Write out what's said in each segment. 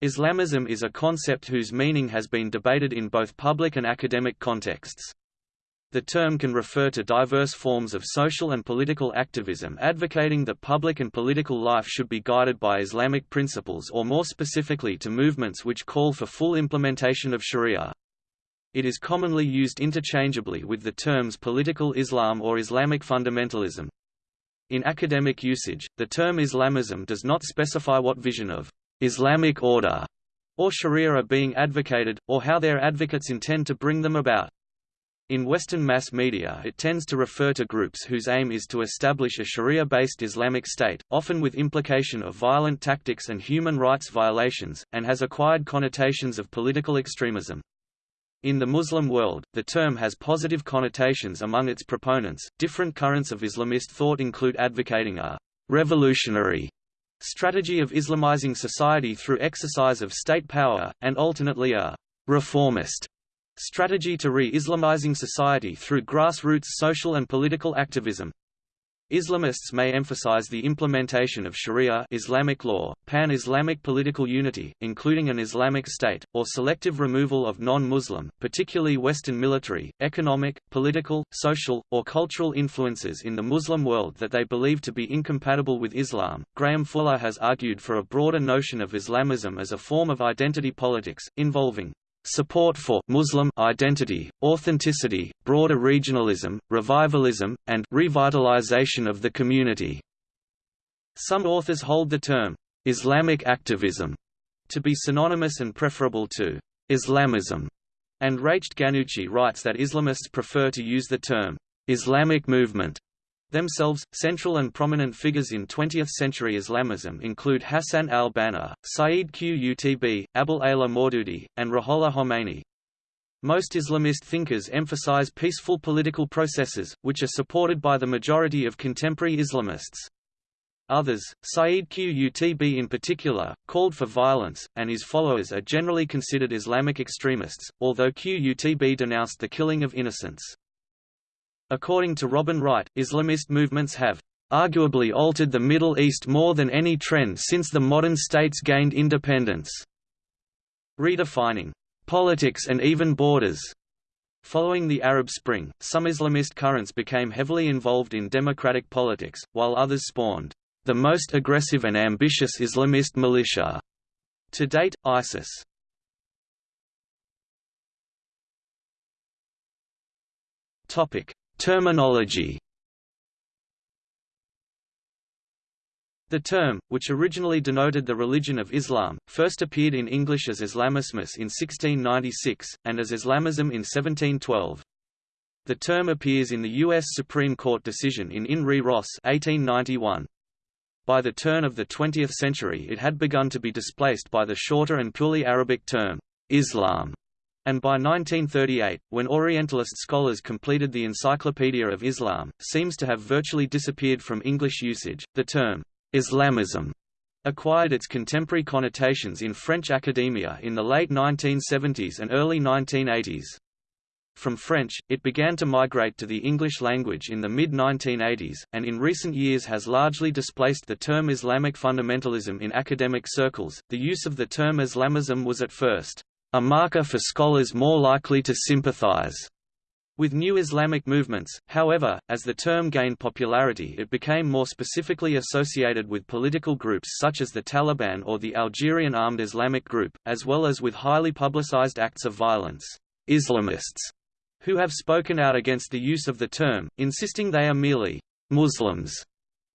Islamism is a concept whose meaning has been debated in both public and academic contexts. The term can refer to diverse forms of social and political activism advocating that public and political life should be guided by Islamic principles or more specifically to movements which call for full implementation of sharia. It is commonly used interchangeably with the terms political Islam or Islamic fundamentalism. In academic usage, the term Islamism does not specify what vision of Islamic order or sharia are being advocated, or how their advocates intend to bring them about. In Western mass media it tends to refer to groups whose aim is to establish a Sharia-based Islamic state, often with implication of violent tactics and human rights violations, and has acquired connotations of political extremism. In the Muslim world, the term has positive connotations among its proponents. Different currents of Islamist thought include advocating a revolutionary strategy of Islamizing society through exercise of state power, and alternately a reformist Strategy to re-Islamizing society through grassroots social and political activism. Islamists may emphasize the implementation of Sharia Islamic law, pan-Islamic political unity, including an Islamic state, or selective removal of non-Muslim, particularly Western military, economic, political, social, or cultural influences in the Muslim world that they believe to be incompatible with Islam. Graham Fuller has argued for a broader notion of Islamism as a form of identity politics, involving support for Muslim identity, authenticity, broader regionalism, revivalism, and revitalization of the community. Some authors hold the term Islamic activism to be synonymous and preferable to Islamism, and Rached Ghannouchi writes that Islamists prefer to use the term Islamic movement Themselves, central and prominent figures in 20th-century Islamism include Hassan al-Banna, Sayyid Qutb, Abul Ala Maududi, and Ruhollah Khomeini. Most Islamist thinkers emphasize peaceful political processes, which are supported by the majority of contemporary Islamists. Others, Sayyid Qutb in particular, called for violence, and his followers are generally considered Islamic extremists, although Qutb denounced the killing of innocents. According to Robin Wright, Islamist movements have arguably altered the Middle East more than any trend since the modern states gained independence. Redefining politics and even borders. Following the Arab Spring, some Islamist currents became heavily involved in democratic politics, while others spawned the most aggressive and ambitious Islamist militia. To date, ISIS. Topic: Terminology The term, which originally denoted the religion of Islam, first appeared in English as Islamismus in 1696, and as Islamism in 1712. The term appears in the U.S. Supreme Court decision in In re Ross 1891. By the turn of the 20th century it had begun to be displaced by the shorter and purely Arabic term, Islam, and by 1938, when Orientalist scholars completed the Encyclopedia of Islam, seems to have virtually disappeared from English usage. The term Islamism acquired its contemporary connotations in French academia in the late 1970s and early 1980s. From French, it began to migrate to the English language in the mid-1980s, and in recent years has largely displaced the term Islamic fundamentalism in academic circles. The use of the term Islamism was at first a marker for scholars more likely to sympathize with new Islamic movements, however, as the term gained popularity it became more specifically associated with political groups such as the Taliban or the Algerian Armed Islamic Group, as well as with highly publicized acts of violence. Islamists, who have spoken out against the use of the term, insisting they are merely Muslims,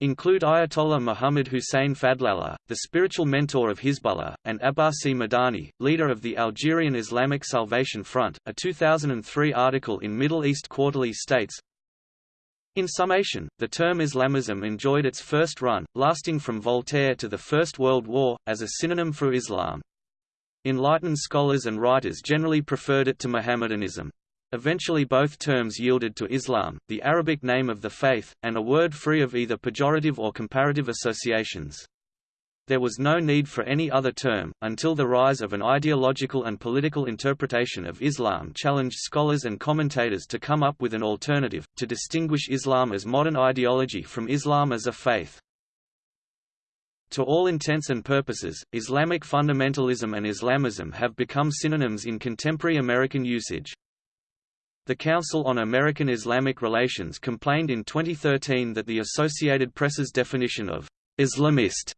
include Ayatollah Muhammad Hussein Fadlallah, the spiritual mentor of Hizbullah, and Abbasi Madani, leader of the Algerian Islamic Salvation Front. A 2003 article in Middle East Quarterly states, in summation, the term Islamism enjoyed its first run, lasting from Voltaire to the First World War, as a synonym for Islam. Enlightened scholars and writers generally preferred it to Mohammedanism. Eventually both terms yielded to Islam, the Arabic name of the faith, and a word free of either pejorative or comparative associations. There was no need for any other term, until the rise of an ideological and political interpretation of Islam challenged scholars and commentators to come up with an alternative, to distinguish Islam as modern ideology from Islam as a faith. To all intents and purposes, Islamic fundamentalism and Islamism have become synonyms in contemporary American usage. The Council on American Islamic Relations complained in 2013 that the Associated Press's definition of Islamist,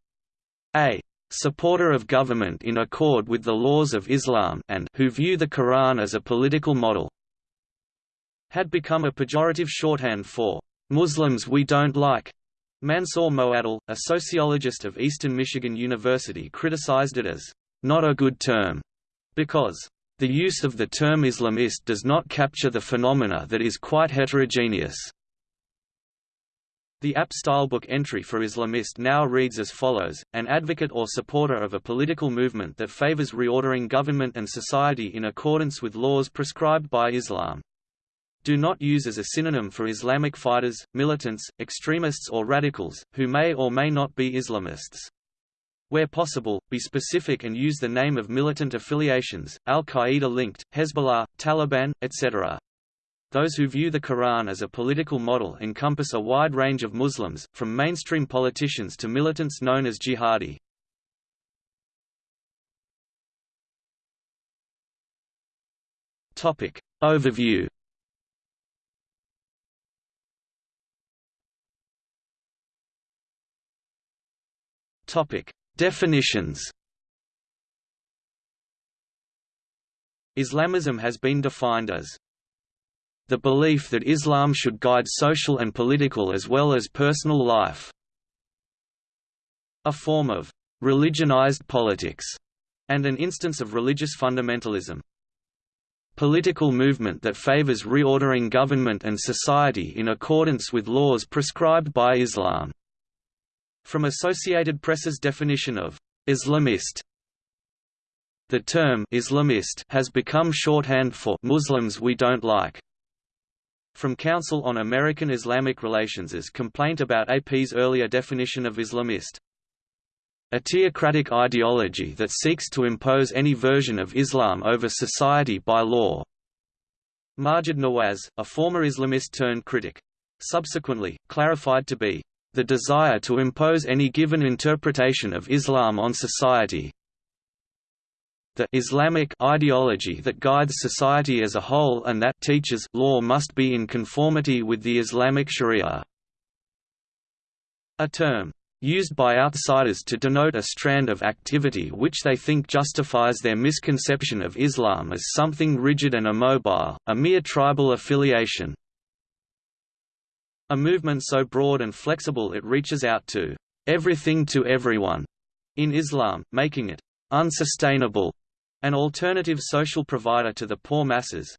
a supporter of government in accord with the laws of Islam and who view the Quran as a political model, had become a pejorative shorthand for Muslims we don't like. Mansour Moaddel, a sociologist of Eastern Michigan University criticized it as not a good term because the use of the term Islamist does not capture the phenomena that is quite heterogeneous. The AP Stylebook entry for Islamist now reads as follows, an advocate or supporter of a political movement that favors reordering government and society in accordance with laws prescribed by Islam. Do not use as a synonym for Islamic fighters, militants, extremists or radicals, who may or may not be Islamists. Where possible, be specific and use the name of militant affiliations, al-Qaeda linked, Hezbollah, Taliban, etc. Those who view the Quran as a political model encompass a wide range of Muslims, from mainstream politicians to militants known as jihadi. Topic. Overview Topic. Definitions. Islamism has been defined as the belief that Islam should guide social and political as well as personal life. A form of religionized politics and an instance of religious fundamentalism. Political movement that favors reordering government and society in accordance with laws prescribed by Islam from Associated Press's definition of Islamist the term Islamist has become shorthand for Muslims we don't like. From Council on American Islamic Relations's complaint about AP's earlier definition of Islamist. A theocratic ideology that seeks to impose any version of Islam over society by law. Maajid Nawaz, a former Islamist-turned-critic. Subsequently, clarified to be the desire to impose any given interpretation of Islam on society. The Islamic ideology that guides society as a whole and that teaches law must be in conformity with the Islamic Sharia. A term used by outsiders to denote a strand of activity which they think justifies their misconception of Islam as something rigid and immobile, a mere tribal affiliation. A movement so broad and flexible it reaches out to everything to everyone in Islam, making it unsustainable, an alternative social provider to the poor masses,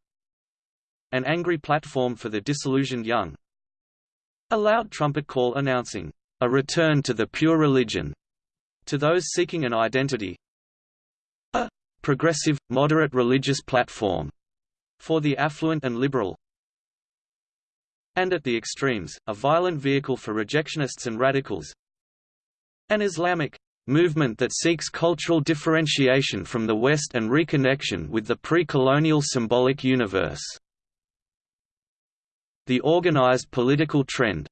an angry platform for the disillusioned young, a loud trumpet call announcing a return to the pure religion. To those seeking an identity, a progressive, moderate religious platform for the affluent and liberal, and at the extremes, a violent vehicle for rejectionists and radicals. An Islamic movement that seeks cultural differentiation from the West and reconnection with the pre-colonial symbolic universe. The organized political trend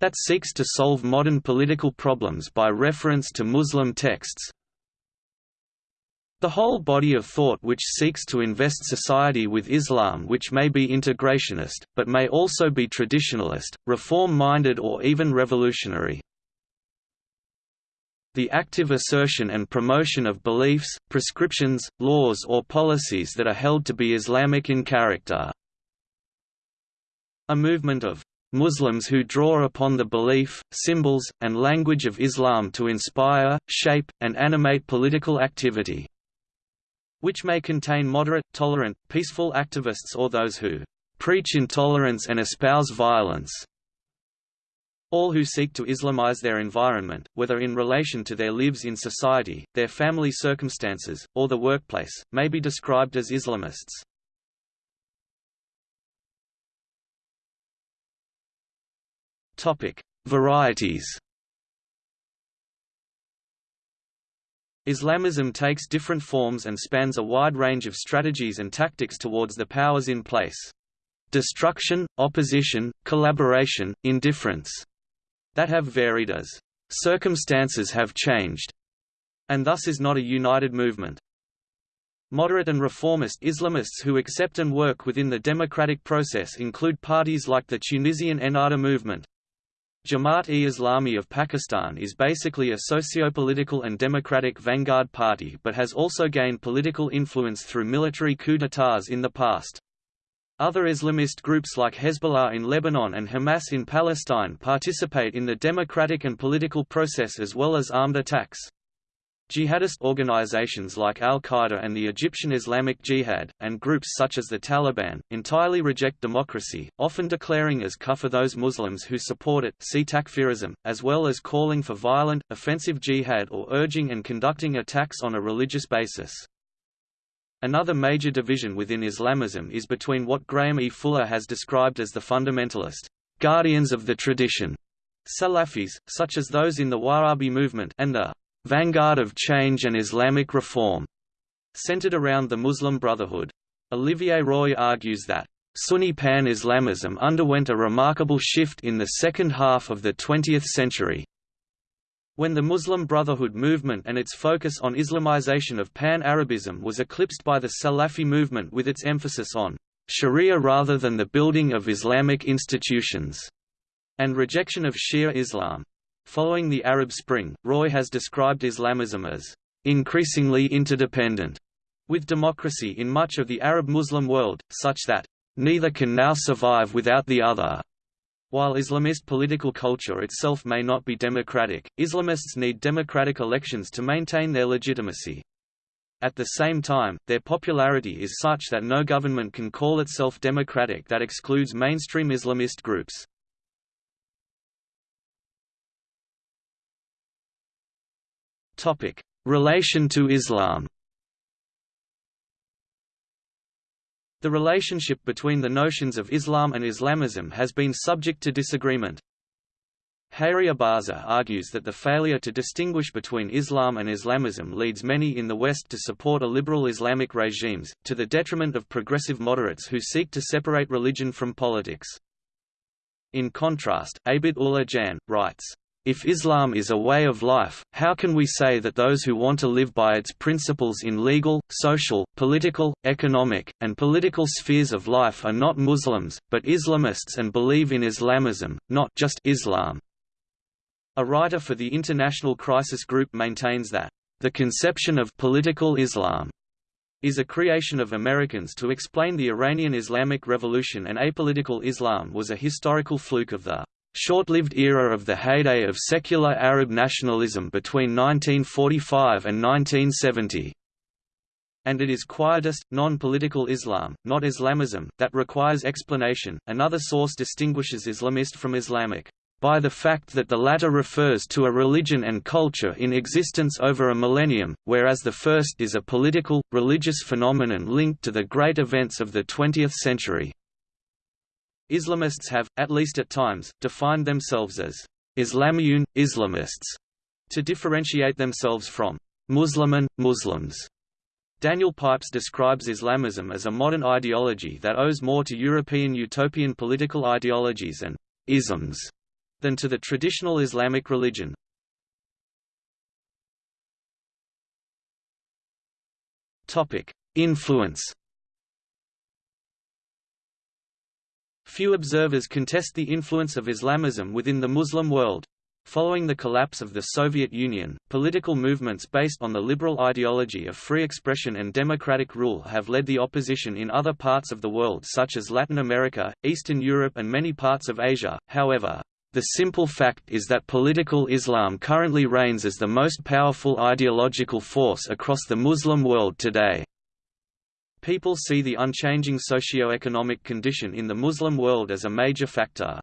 that seeks to solve modern political problems by reference to Muslim texts, the whole body of thought which seeks to invest society with Islam which may be integrationist, but may also be traditionalist, reform-minded or even revolutionary. The active assertion and promotion of beliefs, prescriptions, laws or policies that are held to be Islamic in character. A movement of Muslims who draw upon the belief, symbols, and language of Islam to inspire, shape, and animate political activity which may contain moderate, tolerant, peaceful activists or those who preach intolerance and espouse violence. All who seek to Islamize their environment, whether in relation to their lives in society, their family circumstances, or the workplace, may be described as Islamists. Topic: Varieties. Islamism takes different forms and spans a wide range of strategies and tactics towards the powers in place. Destruction, opposition, collaboration, indifference that have varied as circumstances have changed, and thus is not a united movement. Moderate and reformist Islamists who accept and work within the democratic process include parties like the Tunisian Ennahda movement. Jamaat-e-Islami of Pakistan is basically a socio-political and democratic vanguard party but has also gained political influence through military coups d'états in the past. Other Islamist groups like Hezbollah in Lebanon and Hamas in Palestine participate in the democratic and political process as well as armed attacks. Jihadist organizations like al-Qaeda and the Egyptian Islamic Jihad, and groups such as the Taliban, entirely reject democracy, often declaring as kufr those Muslims who support it see takfirism, as well as calling for violent, offensive jihad or urging and conducting attacks on a religious basis. Another major division within Islamism is between what Graham E. Fuller has described as the fundamentalist guardians of the tradition, Salafis, such as those in the Wahhabi movement and the vanguard of change and Islamic reform, centered around the Muslim Brotherhood. Olivier Roy argues that Sunni pan-Islamism underwent a remarkable shift in the second half of the 20th century, when the Muslim Brotherhood movement and its focus on Islamization of Pan-Arabism was eclipsed by the Salafi movement with its emphasis on Sharia rather than the building of Islamic institutions, and rejection of Shia Islam. Following the Arab Spring, Roy has described Islamism as increasingly interdependent with democracy in much of the Arab Muslim world, such that neither can now survive without the other. While Islamist political culture itself may not be democratic, Islamists need democratic elections to maintain their legitimacy. At the same time, their popularity is such that no government can call itself democratic that excludes mainstream Islamist groups. Relation to Islam The relationship between the notions of Islam and Islamism has been subject to disagreement. Hayri Abaza argues that the failure to distinguish between Islam and Islamism leads many in the West to support a liberal Islamic regimes, to the detriment of progressive moderates who seek to separate religion from politics. In contrast, Abid Ullah Jan, writes, if Islam is a way of life, how can we say that those who want to live by its principles in legal, social, political, economic, and political spheres of life are not Muslims, but Islamists and believe in Islamism, not just Islam? A writer for the International Crisis Group maintains that, "...the conception of political Islam." is a creation of Americans to explain the Iranian Islamic Revolution and apolitical Islam was a historical fluke of the short-lived era of the heyday of secular Arab nationalism between 1945 and 1970. And it is quietist, non-political Islam, not Islamism, that requires explanation. Another source distinguishes Islamist from Islamic by the fact that the latter refers to a religion and culture in existence over a millennium, whereas the first is a political, religious phenomenon linked to the great events of the 20th century. Islamists have, at least at times, defined themselves as Islamiyun, Islamists, to differentiate themselves from Muslimun, Muslims. Daniel Pipes describes Islamism as a modern ideology that owes more to European utopian political ideologies and isms than to the traditional Islamic religion. Influence Few observers contest the influence of Islamism within the Muslim world. Following the collapse of the Soviet Union, political movements based on the liberal ideology of free expression and democratic rule have led the opposition in other parts of the world such as Latin America, Eastern Europe and many parts of Asia, however. The simple fact is that political Islam currently reigns as the most powerful ideological force across the Muslim world today. People see the unchanging socio-economic condition in the Muslim world as a major factor.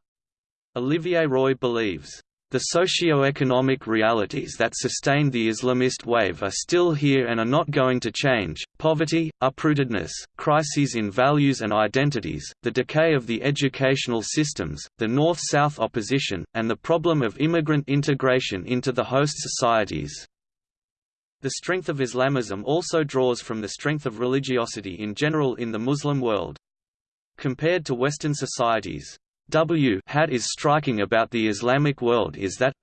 Olivier Roy believes, "...the socio-economic realities that sustained the Islamist wave are still here and are not going to change, poverty, uprootedness, crises in values and identities, the decay of the educational systems, the North-South opposition, and the problem of immigrant integration into the host societies." The strength of Islamism also draws from the strength of religiosity in general in the Muslim world. Compared to Western societies, W hat is striking about the Islamic world is that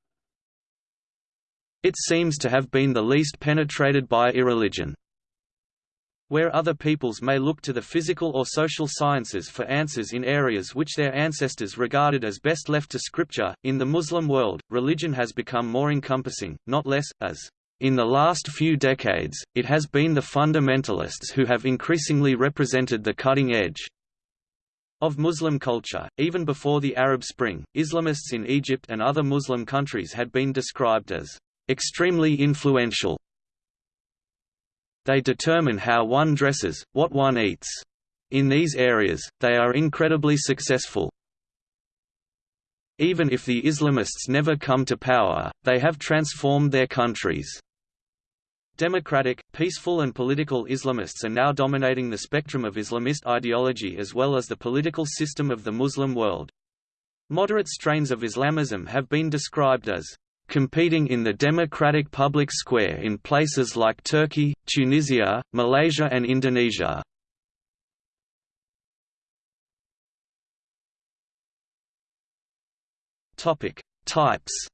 It seems to have been the least penetrated by irreligion. Where other peoples may look to the physical or social sciences for answers in areas which their ancestors regarded as best left to scripture, in the Muslim world, religion has become more encompassing, not less, as in the last few decades, it has been the fundamentalists who have increasingly represented the cutting edge of Muslim culture. Even before the Arab Spring, Islamists in Egypt and other Muslim countries had been described as extremely influential. They determine how one dresses, what one eats. In these areas, they are incredibly successful. Even if the Islamists never come to power, they have transformed their countries. Democratic, peaceful and political Islamists are now dominating the spectrum of Islamist ideology as well as the political system of the Muslim world. Moderate strains of Islamism have been described as competing in the democratic public square in places like Turkey, Tunisia, Malaysia and Indonesia. Topic: Types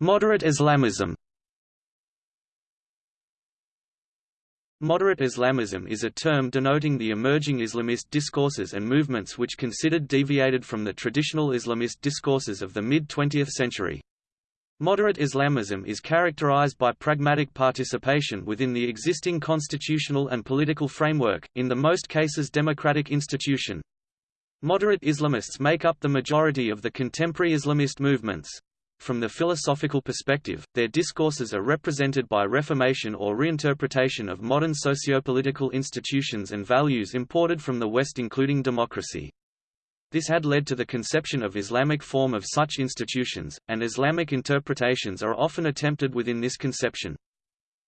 Moderate Islamism Moderate Islamism is a term denoting the emerging Islamist discourses and movements which considered deviated from the traditional Islamist discourses of the mid-20th century. Moderate Islamism is characterized by pragmatic participation within the existing constitutional and political framework, in the most cases democratic institution. Moderate Islamists make up the majority of the contemporary Islamist movements. From the philosophical perspective, their discourses are represented by reformation or reinterpretation of modern sociopolitical institutions and values imported from the West including democracy. This had led to the conception of Islamic form of such institutions, and Islamic interpretations are often attempted within this conception.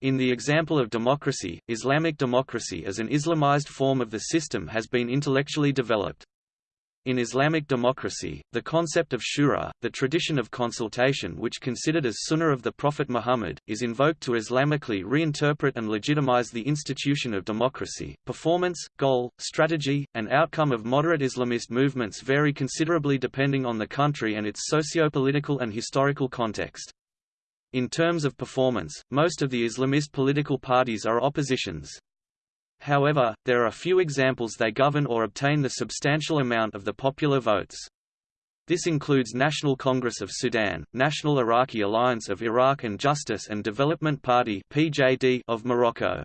In the example of democracy, Islamic democracy as an Islamized form of the system has been intellectually developed. In Islamic democracy, the concept of shura, the tradition of consultation which considered as sunnah of the Prophet Muhammad, is invoked to Islamically reinterpret and legitimize the institution of democracy. Performance, goal, strategy, and outcome of moderate Islamist movements vary considerably depending on the country and its socio-political and historical context. In terms of performance, most of the Islamist political parties are oppositions. However, there are few examples they govern or obtain the substantial amount of the popular votes. This includes National Congress of Sudan, National Iraqi Alliance of Iraq and Justice and Development Party (PJD) of Morocco.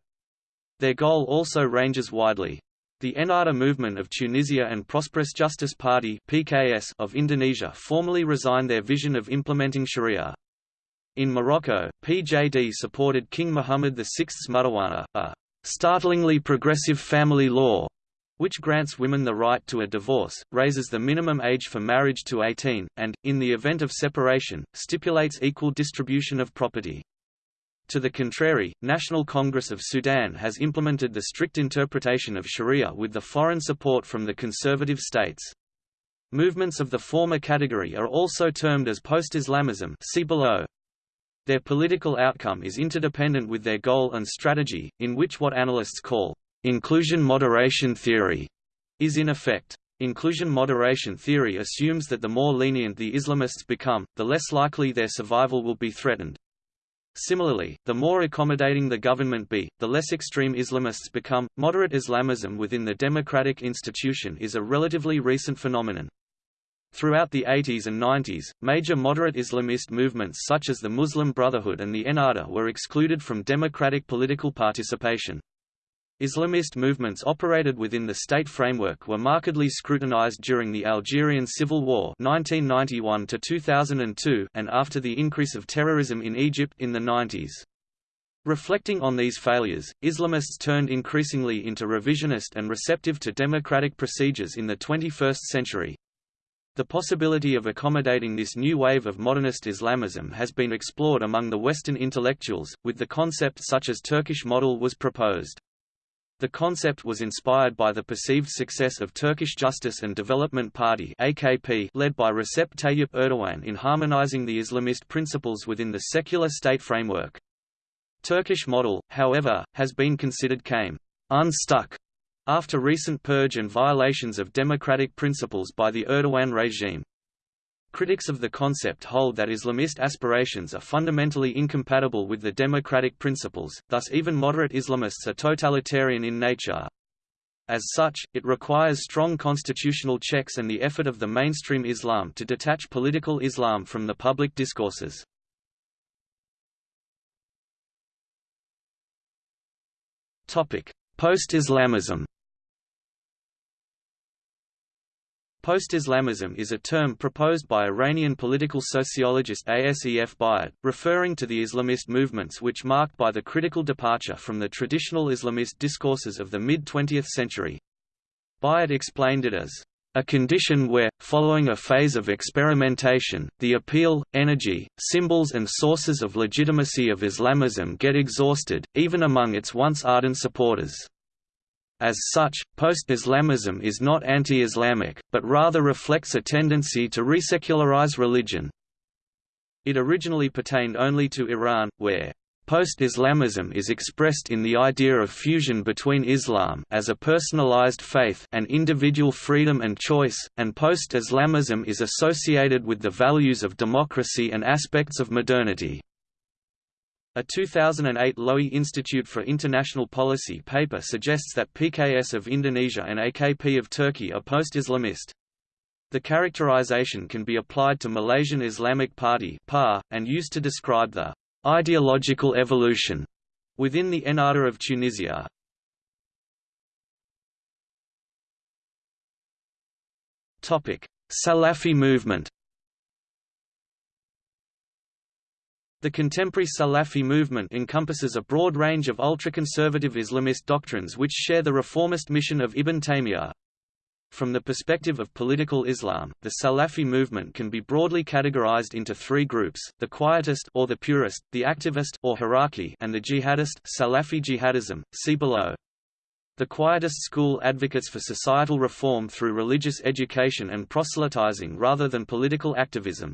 Their goal also ranges widely. The Ennahda movement of Tunisia and Prosperous Justice Party (PKS) of Indonesia formally resigned their vision of implementing Sharia. In Morocco, PJD supported King Mohammed VI's Mudawwana, a startlingly progressive family law, which grants women the right to a divorce, raises the minimum age for marriage to 18, and, in the event of separation, stipulates equal distribution of property. To the contrary, National Congress of Sudan has implemented the strict interpretation of Sharia with the foreign support from the conservative states. Movements of the former category are also termed as post-Islamism see below. Their political outcome is interdependent with their goal and strategy, in which what analysts call inclusion moderation theory is in effect. Inclusion moderation theory assumes that the more lenient the Islamists become, the less likely their survival will be threatened. Similarly, the more accommodating the government be, the less extreme Islamists become. Moderate Islamism within the democratic institution is a relatively recent phenomenon. Throughout the 80s and 90s, major moderate Islamist movements such as the Muslim Brotherhood and the Ennahda were excluded from democratic political participation. Islamist movements operated within the state framework were markedly scrutinized during the Algerian Civil War 1991 to 2002 and after the increase of terrorism in Egypt in the 90s. Reflecting on these failures, Islamists turned increasingly into revisionist and receptive to democratic procedures in the 21st century. The possibility of accommodating this new wave of modernist Islamism has been explored among the Western intellectuals, with the concept such as Turkish model was proposed. The concept was inspired by the perceived success of Turkish Justice and Development Party AKP led by Recep Tayyip Erdogan in harmonizing the Islamist principles within the secular state framework. Turkish model, however, has been considered came unstuck after recent purge and violations of democratic principles by the Erdogan regime. Critics of the concept hold that Islamist aspirations are fundamentally incompatible with the democratic principles, thus even moderate Islamists are totalitarian in nature. As such, it requires strong constitutional checks and the effort of the mainstream Islam to detach political Islam from the public discourses. Post-Islamism Post-Islamism is a term proposed by Iranian political sociologist Asef Bayat, referring to the Islamist movements which marked by the critical departure from the traditional Islamist discourses of the mid-20th century. Bayat explained it as a condition where, following a phase of experimentation, the appeal, energy, symbols and sources of legitimacy of Islamism get exhausted, even among its once ardent supporters. As such, post-Islamism is not anti-Islamic, but rather reflects a tendency to resecularize religion. It originally pertained only to Iran, where Post-Islamism is expressed in the idea of fusion between Islam as a personalized faith and individual freedom and choice, and post-Islamism is associated with the values of democracy and aspects of modernity. A 2008 Lowy Institute for International Policy paper suggests that PKS of Indonesia and AKP of Turkey are post-Islamist. The characterization can be applied to Malaysian Islamic Party and used to describe the ideological evolution within the Ennahda of Tunisia. Salafi movement The contemporary Salafi movement encompasses a broad range of ultra-conservative Islamist doctrines which share the reformist mission of Ibn Taymiyyah. From the perspective of political Islam, the Salafi movement can be broadly categorized into three groups: the quietist or the purist, the activist or Haraki, and the jihadist, Salafi jihadism. See below. The quietist school advocates for societal reform through religious education and proselytizing rather than political activism.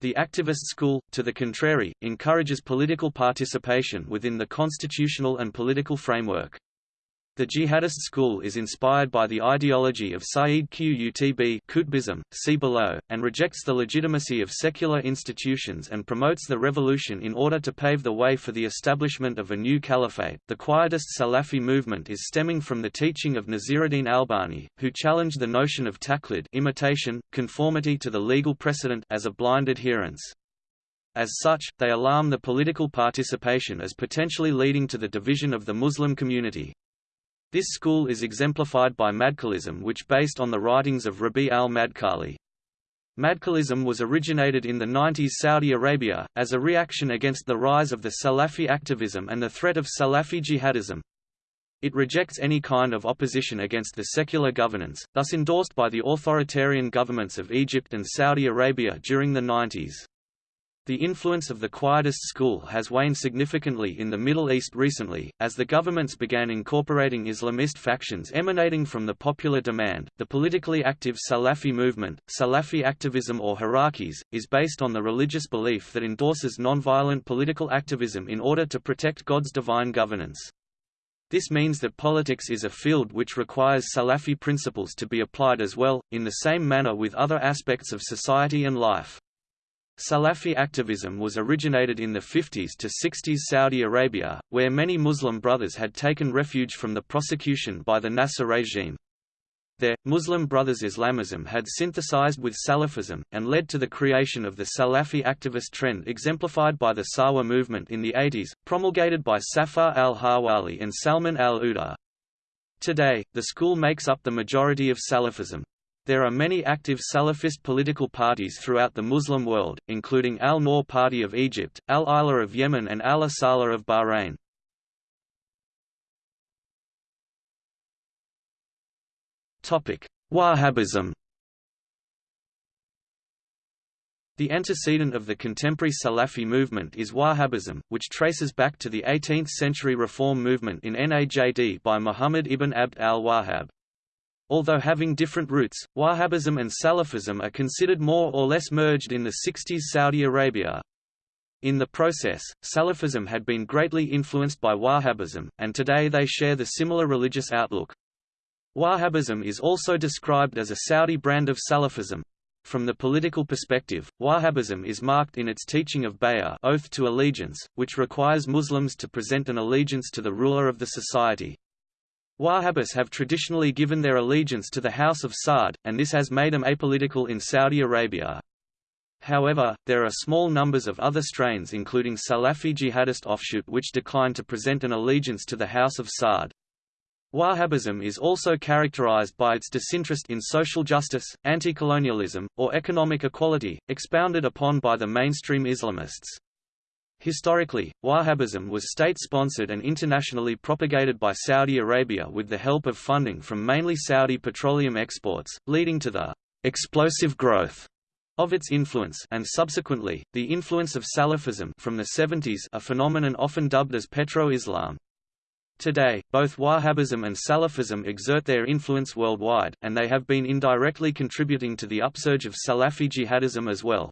The activist school, to the contrary, encourages political participation within the constitutional and political framework. The jihadist school is inspired by the ideology of Sayyid Qutb Qutbism, see below, and rejects the legitimacy of secular institutions and promotes the revolution in order to pave the way for the establishment of a new caliphate. The quietist Salafi movement is stemming from the teaching of Nasiruddin Albani, who challenged the notion of taqlid imitation, conformity to the legal precedent as a blind adherence. As such, they alarm the political participation as potentially leading to the division of the Muslim community. This school is exemplified by Madkhalism which based on the writings of Rabi al-Madkhali. Madkhalism was originated in the 90s Saudi Arabia, as a reaction against the rise of the Salafi activism and the threat of Salafi jihadism. It rejects any kind of opposition against the secular governance, thus endorsed by the authoritarian governments of Egypt and Saudi Arabia during the 90s. The influence of the Quietist school has waned significantly in the Middle East recently, as the governments began incorporating Islamist factions emanating from the popular demand. The politically active Salafi movement, Salafi activism or Harakis, is based on the religious belief that endorses nonviolent political activism in order to protect God's divine governance. This means that politics is a field which requires Salafi principles to be applied as well, in the same manner with other aspects of society and life. Salafi activism was originated in the 50s to 60s Saudi Arabia, where many Muslim brothers had taken refuge from the prosecution by the Nasser regime. There, Muslim Brothers Islamism had synthesized with Salafism, and led to the creation of the Salafi activist trend exemplified by the Sahwa movement in the 80s, promulgated by Safar al-Hawali and Salman al-Uda. Today, the school makes up the majority of Salafism. There are many active Salafist political parties throughout the Muslim world, including Al-Noor Party of Egypt, Al-Islah of Yemen and Al-Asala of Bahrain. Wahhabism The antecedent of the contemporary Salafi movement is Wahhabism, which traces back to the 18th-century reform movement in Najd by Muhammad ibn Abd al-Wahhab. Although having different roots, Wahhabism and Salafism are considered more or less merged in the 60s Saudi Arabia. In the process, Salafism had been greatly influenced by Wahhabism, and today they share the similar religious outlook. Wahhabism is also described as a Saudi brand of Salafism. From the political perspective, Wahhabism is marked in its teaching of bay'ah oath to allegiance, which requires Muslims to present an allegiance to the ruler of the society. Wahhabis have traditionally given their allegiance to the House of Saud, and this has made them apolitical in Saudi Arabia. However, there are small numbers of other strains including Salafi jihadist offshoot which decline to present an allegiance to the House of Saud. Wahhabism is also characterized by its disinterest in social justice, anti-colonialism, or economic equality, expounded upon by the mainstream Islamists. Historically, Wahhabism was state-sponsored and internationally propagated by Saudi Arabia with the help of funding from mainly Saudi petroleum exports, leading to the explosive growth of its influence and subsequently, the influence of Salafism from the 70s a phenomenon often dubbed as Petro-Islam. Today, both Wahhabism and Salafism exert their influence worldwide, and they have been indirectly contributing to the upsurge of Salafi jihadism as well.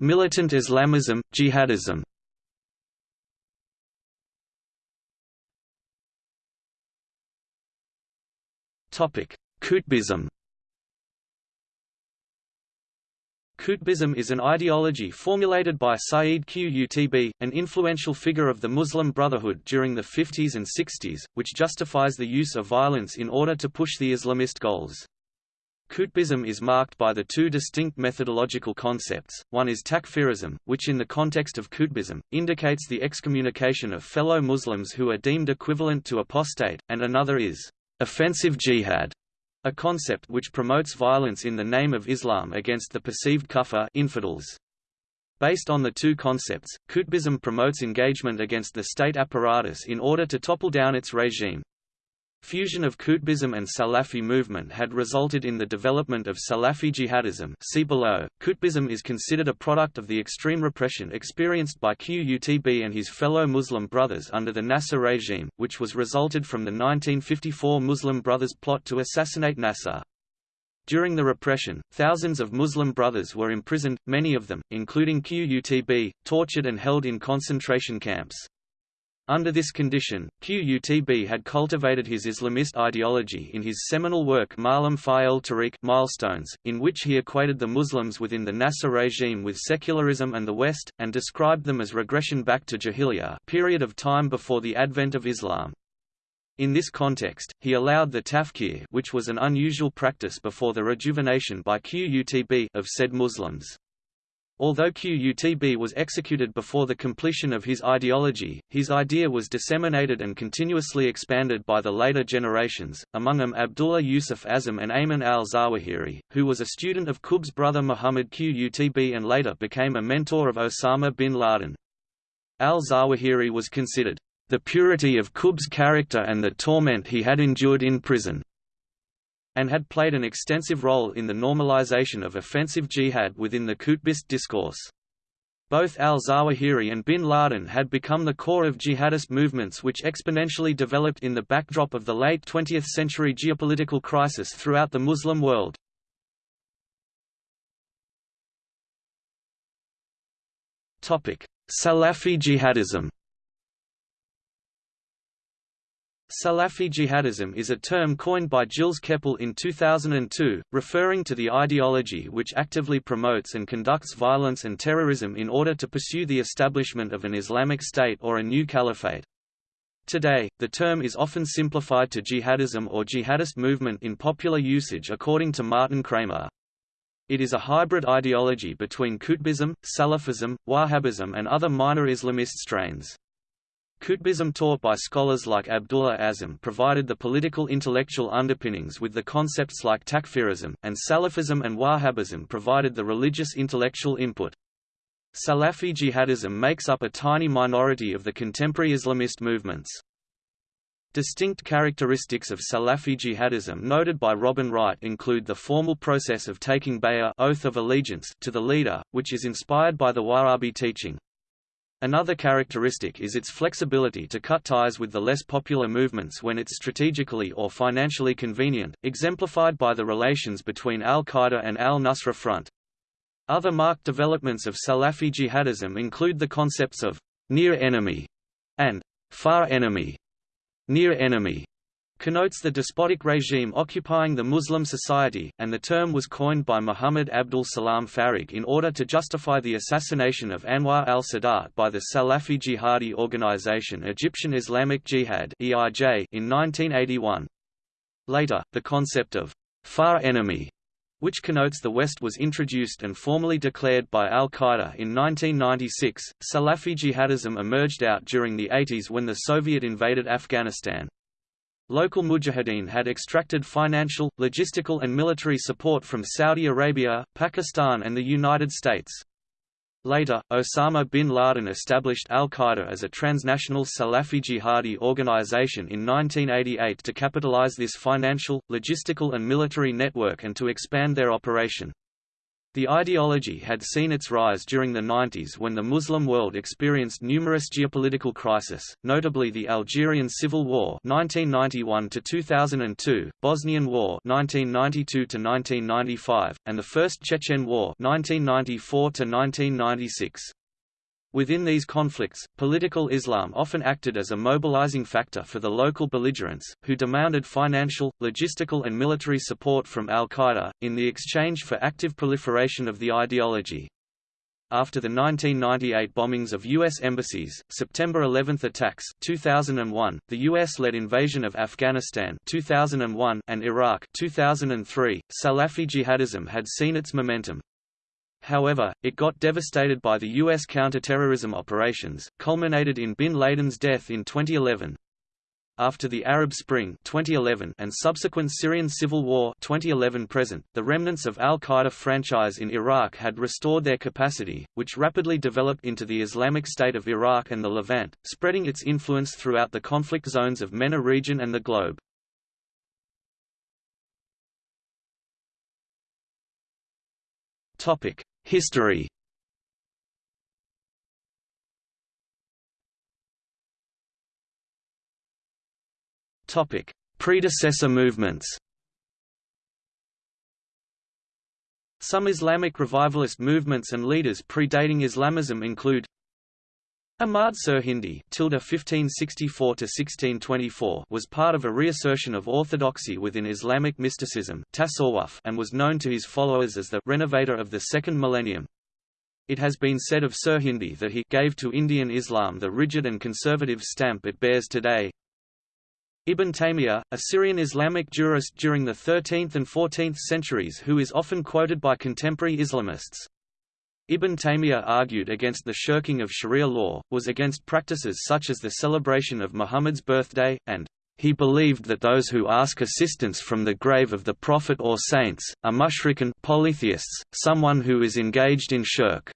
Militant Islamism, jihadism Topic: Qutbism Qutbism is an ideology formulated by Sayyid Qutb, an influential figure of the Muslim Brotherhood during the 50s and 60s, which justifies the use of violence in order to push the Islamist goals. Qutbism is marked by the two distinct methodological concepts, one is takfirism, which in the context of Qutbism, indicates the excommunication of fellow Muslims who are deemed equivalent to apostate, and another is offensive jihad, a concept which promotes violence in the name of Islam against the perceived kufr infidels. Based on the two concepts, Qutbism promotes engagement against the state apparatus in order to topple down its regime. Fusion of Qutbism and Salafi movement had resulted in the development of Salafi jihadism see below. Qutbism is considered a product of the extreme repression experienced by Qutb and his fellow Muslim brothers under the Nasser regime, which was resulted from the 1954 Muslim Brothers plot to assassinate Nasser. During the repression, thousands of Muslim brothers were imprisoned, many of them, including Qutb, tortured and held in concentration camps. Under this condition, Qutb had cultivated his Islamist ideology in his seminal work Ma'alim fi al-Tariq Milestones, in which he equated the Muslims within the Nasser regime with secularism and the West, and described them as regression back to Jahiliyyah period of time before the advent of Islam. In this context, he allowed the takfir which was an unusual practice before the rejuvenation by Qutb of said Muslims. Although Qutb was executed before the completion of his ideology, his idea was disseminated and continuously expanded by the later generations, among them Abdullah Yusuf Azzam and Ayman al-Zawahiri, who was a student of Qutb's brother Muhammad Qutb and later became a mentor of Osama bin Laden. Al-Zawahiri was considered, "...the purity of Qutb's character and the torment he had endured in prison." And had played an extensive role in the normalization of offensive jihad within the Qutbist discourse. Both al-Zawahiri and bin Laden had become the core of jihadist movements which exponentially developed in the backdrop of the late 20th century geopolitical crisis throughout the Muslim world. Salafi jihadism Salafi jihadism is a term coined by Gilles Kepel in 2002, referring to the ideology which actively promotes and conducts violence and terrorism in order to pursue the establishment of an Islamic State or a new caliphate. Today, the term is often simplified to jihadism or jihadist movement in popular usage according to Martin Kramer. It is a hybrid ideology between Qutbism, Salafism, Wahhabism and other minor Islamist strains. Qutbism taught by scholars like Abdullah Azzam provided the political intellectual underpinnings with the concepts like takfirism, and Salafism and Wahhabism provided the religious intellectual input. Salafi jihadism makes up a tiny minority of the contemporary Islamist movements. Distinct characteristics of Salafi jihadism noted by Robin Wright include the formal process of taking bay'ah oath of allegiance to the leader, which is inspired by the Wahhabi teaching. Another characteristic is its flexibility to cut ties with the less popular movements when it's strategically or financially convenient, exemplified by the relations between al-Qaeda and al-Nusra Front. Other marked developments of Salafi jihadism include the concepts of near enemy and far enemy, near enemy, connotes the despotic regime occupying the Muslim society, and the term was coined by Muhammad Abdul Salam Farag in order to justify the assassination of Anwar al-Sadat by the Salafi jihadi organization Egyptian Islamic Jihad in 1981. Later, the concept of far enemy which connotes the West was introduced and formally declared by al-Qaeda in 1996. Salafi jihadism emerged out during the 80s when the Soviet invaded Afghanistan. Local mujahideen had extracted financial, logistical and military support from Saudi Arabia, Pakistan and the United States. Later, Osama bin Laden established al-Qaeda as a transnational Salafi jihadi organization in 1988 to capitalize this financial, logistical and military network and to expand their operation. The ideology had seen its rise during the 90s when the Muslim world experienced numerous geopolitical crises, notably the Algerian Civil War 1991–2002, Bosnian War 1992–1995, and the First Chechen War 1994–1996. Within these conflicts, political Islam often acted as a mobilizing factor for the local belligerents, who demanded financial, logistical and military support from al-Qaeda, in the exchange for active proliferation of the ideology. After the 1998 bombings of U.S. embassies, September 11 attacks 2001, the U.S.-led invasion of Afghanistan 2001, and Iraq 2003, Salafi jihadism had seen its momentum, However, it got devastated by the U.S. counterterrorism operations, culminated in bin Laden's death in 2011. After the Arab Spring 2011 and subsequent Syrian civil war 2011 present, the remnants of al-Qaeda franchise in Iraq had restored their capacity, which rapidly developed into the Islamic State of Iraq and the Levant, spreading its influence throughout the conflict zones of MENA region and the globe. Topic: History. Topic: Predecessor movements. Some Islamic revivalist movements and leaders predating Islamism include Ahmad Sirhindi (1564–1624) was part of a reassertion of orthodoxy within Islamic mysticism and was known to his followers as the renovator of the second millennium. It has been said of Sirhindi that he gave to Indian Islam the rigid and conservative stamp it bears today. Ibn Taymiyyah, a Syrian Islamic jurist during the 13th and 14th centuries who is often quoted by contemporary Islamists. Ibn Taymiyyah argued against the shirking of Sharia law, was against practices such as the celebration of Muhammad's birthday, and he believed that those who ask assistance from the grave of the Prophet or saints, are mushrikun polytheists, someone who is engaged in shirk.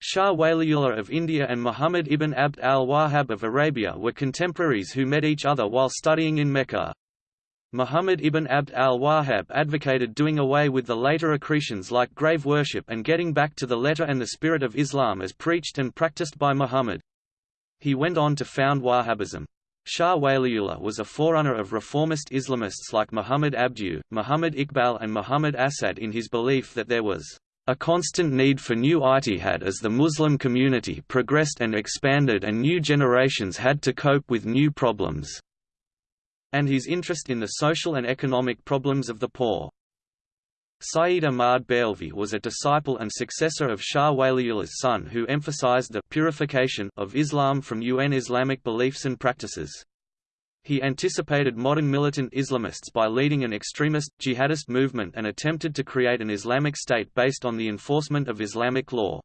Shah Waliullah of India and Muhammad ibn Abd al-Wahhab of Arabia were contemporaries who met each other while studying in Mecca. Muhammad ibn Abd al-Wahhab advocated doing away with the later accretions like grave worship and getting back to the letter and the spirit of Islam as preached and practiced by Muhammad. He went on to found Wahhabism. Shah Waliullah was a forerunner of reformist Islamists like Muhammad Abduh, Muhammad Iqbal and Muhammad Asad in his belief that there was a constant need for new ijtihad as the Muslim community progressed and expanded and new generations had to cope with new problems and his interest in the social and economic problems of the poor. Sayyid Ahmad Barelvi was a disciple and successor of Shah Waliullah's son who emphasized the purification of Islam from UN Islamic beliefs and practices. He anticipated modern militant Islamists by leading an extremist, jihadist movement and attempted to create an Islamic state based on the enforcement of Islamic law.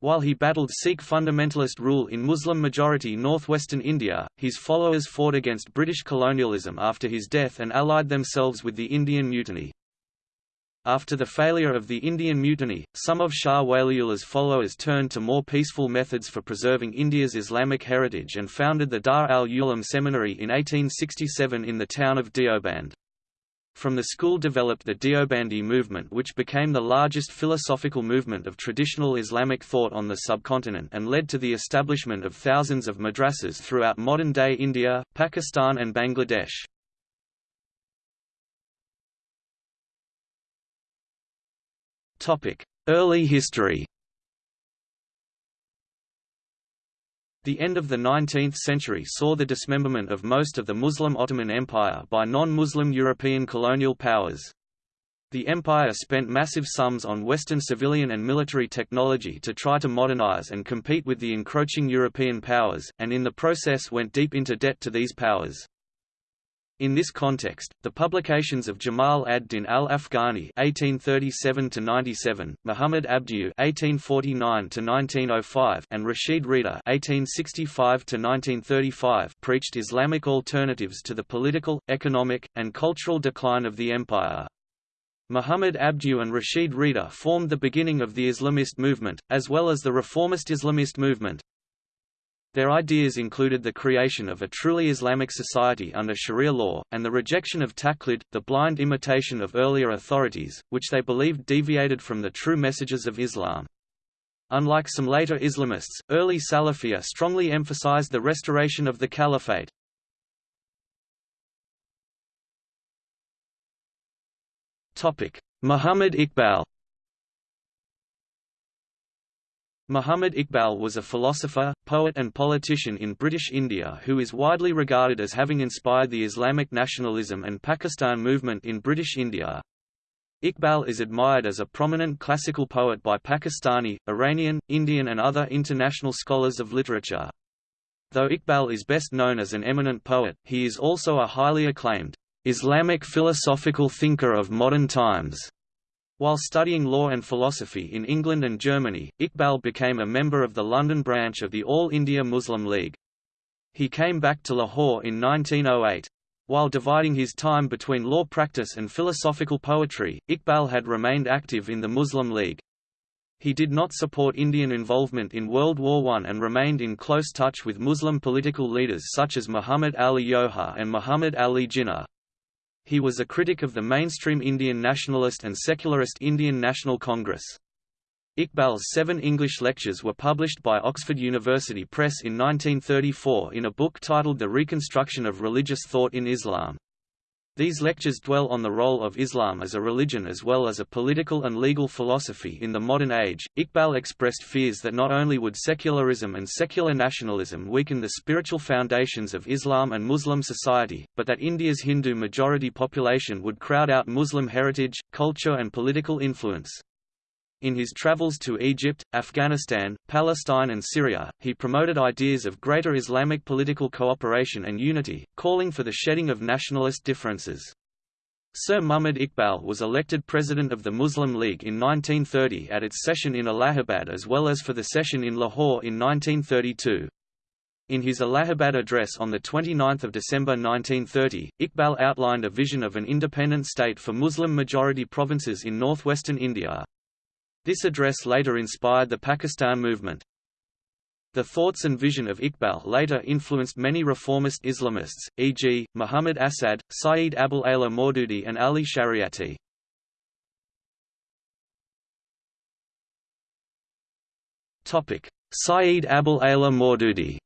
While he battled Sikh fundamentalist rule in Muslim-majority northwestern India, his followers fought against British colonialism after his death and allied themselves with the Indian Mutiny. After the failure of the Indian Mutiny, some of Shah Waliullah's followers turned to more peaceful methods for preserving India's Islamic heritage and founded the Dar al-Uloom Seminary in 1867 in the town of Deoband. From the school developed the Deobandi movement which became the largest philosophical movement of traditional Islamic thought on the subcontinent and led to the establishment of thousands of madrasas throughout modern-day India, Pakistan and Bangladesh. Early history The end of the 19th century saw the dismemberment of most of the Muslim Ottoman Empire by non-Muslim European colonial powers. The empire spent massive sums on Western civilian and military technology to try to modernize and compete with the encroaching European powers, and in the process went deep into debt to these powers. In this context, the publications of Jamal ad-Din al-Afghani (1837–97), Muhammad Abduh (1849–1905), and Rashid Rida (1865–1935) preached Islamic alternatives to the political, economic, and cultural decline of the empire. Muhammad Abduh and Rashid Rida formed the beginning of the Islamist movement, as well as the reformist Islamist movement. Their ideas included the creation of a truly Islamic society under Sharia law, and the rejection of taqlid, the blind imitation of earlier authorities, which they believed deviated from the true messages of Islam. Unlike some later Islamists, early Salafiyya strongly emphasized the restoration of the caliphate. Muhammad Iqbal Muhammad Iqbal was a philosopher, poet and politician in British India who is widely regarded as having inspired the Islamic nationalism and Pakistan movement in British India. Iqbal is admired as a prominent classical poet by Pakistani, Iranian, Indian and other international scholars of literature. Though Iqbal is best known as an eminent poet, he is also a highly acclaimed Islamic philosophical thinker of modern times. While studying law and philosophy in England and Germany, Iqbal became a member of the London branch of the All India Muslim League. He came back to Lahore in 1908. While dividing his time between law practice and philosophical poetry, Iqbal had remained active in the Muslim League. He did not support Indian involvement in World War I and remained in close touch with Muslim political leaders such as Muhammad Ali Johar and Muhammad Ali Jinnah. He was a critic of the mainstream Indian nationalist and secularist Indian National Congress. Iqbal's seven English lectures were published by Oxford University Press in 1934 in a book titled The Reconstruction of Religious Thought in Islam. These lectures dwell on the role of Islam as a religion as well as a political and legal philosophy in the modern age. Iqbal expressed fears that not only would secularism and secular nationalism weaken the spiritual foundations of Islam and Muslim society, but that India's Hindu majority population would crowd out Muslim heritage, culture, and political influence. In his travels to Egypt, Afghanistan, Palestine and Syria, he promoted ideas of greater Islamic political cooperation and unity, calling for the shedding of nationalist differences. Sir Muhammad Iqbal was elected president of the Muslim League in 1930 at its session in Allahabad as well as for the session in Lahore in 1932. In his Allahabad address on 29 December 1930, Iqbal outlined a vision of an independent state for Muslim-majority provinces in northwestern India. This address later inspired the Pakistan movement. The thoughts and vision of Iqbal later influenced many reformist Islamists, e.g., Muhammad Asad, Sayyid Abul Ala Maududi and Ali Shariati. Sayyid Abul Ala Maududi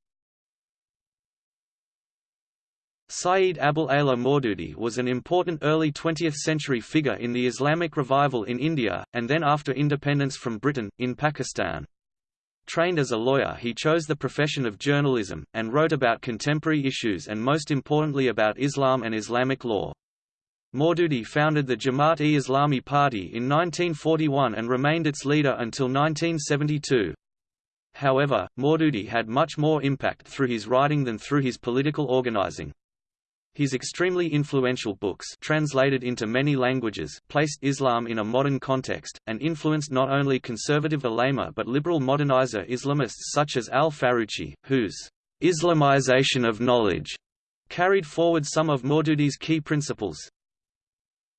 Sayyid Abul Ala Maududi was an important early 20th-century figure in the Islamic revival in India, and then after independence from Britain, in Pakistan. Trained as a lawyer he chose the profession of journalism, and wrote about contemporary issues and most importantly about Islam and Islamic law. Maududi founded the Jamaat-e-Islami party in 1941 and remained its leader until 1972. However, Maududi had much more impact through his writing than through his political organizing. His extremely influential books translated into many languages placed Islam in a modern context, and influenced not only conservative ulama but liberal modernizer Islamists such as al-Faruqi, whose «Islamization of knowledge» carried forward some of Maududi's key principles.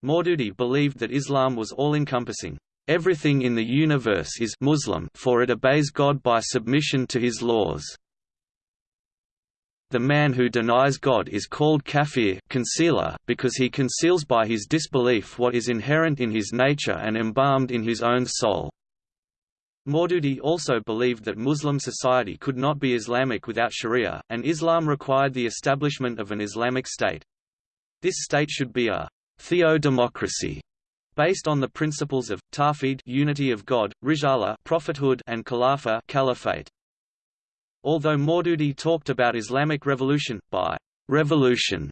Maududi believed that Islam was all-encompassing. Everything in the universe is Muslim for it obeys God by submission to his laws. The man who denies God is called kafir concealer because he conceals by his disbelief what is inherent in his nature and embalmed in his own soul. Maududi also believed that Muslim society could not be Islamic without Sharia, and Islam required the establishment of an Islamic state. This state should be a theodemocracy based on the principles of tawhid unity of God, risala prophethood and khilafah caliphate. Although Maududi talked about Islamic revolution, by revolution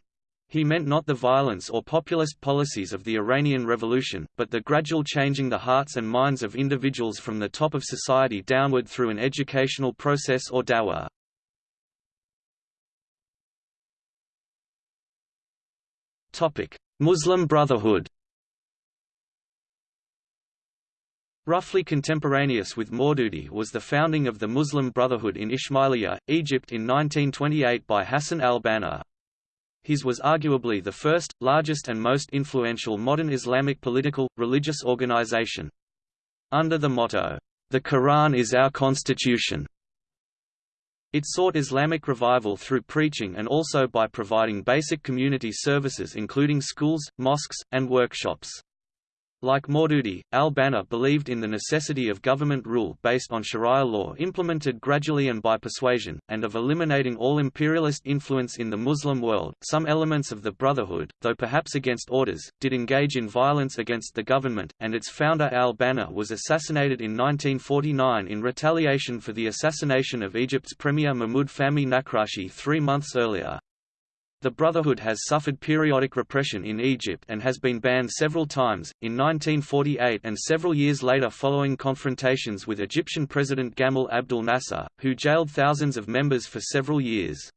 he meant not the violence or populist policies of the Iranian Revolution, but the gradual changing the hearts and minds of individuals from the top of society downward through an educational process or dawah. Muslim Brotherhood Roughly contemporaneous with Maududi was the founding of the Muslim Brotherhood in Ismailia, Egypt in 1928 by Hassan al-Banna. His was arguably the first, largest and most influential modern Islamic political, religious organization. Under the motto, "'The Quran is our constitution' It sought Islamic revival through preaching and also by providing basic community services including schools, mosques, and workshops. Like Maududi, al-Banna believed in the necessity of government rule based on sharia law implemented gradually and by persuasion, and of eliminating all imperialist influence in the Muslim world. Some elements of the Brotherhood, though perhaps against orders, did engage in violence against the government, and its founder al-Banna was assassinated in 1949 in retaliation for the assassination of Egypt's premier Mahmoud Fahmy Nakrashi three months earlier. The Brotherhood has suffered periodic repression in Egypt and has been banned several times, in 1948 and several years later following confrontations with Egyptian President Gamal Abdel Nasser, who jailed thousands of members for several years.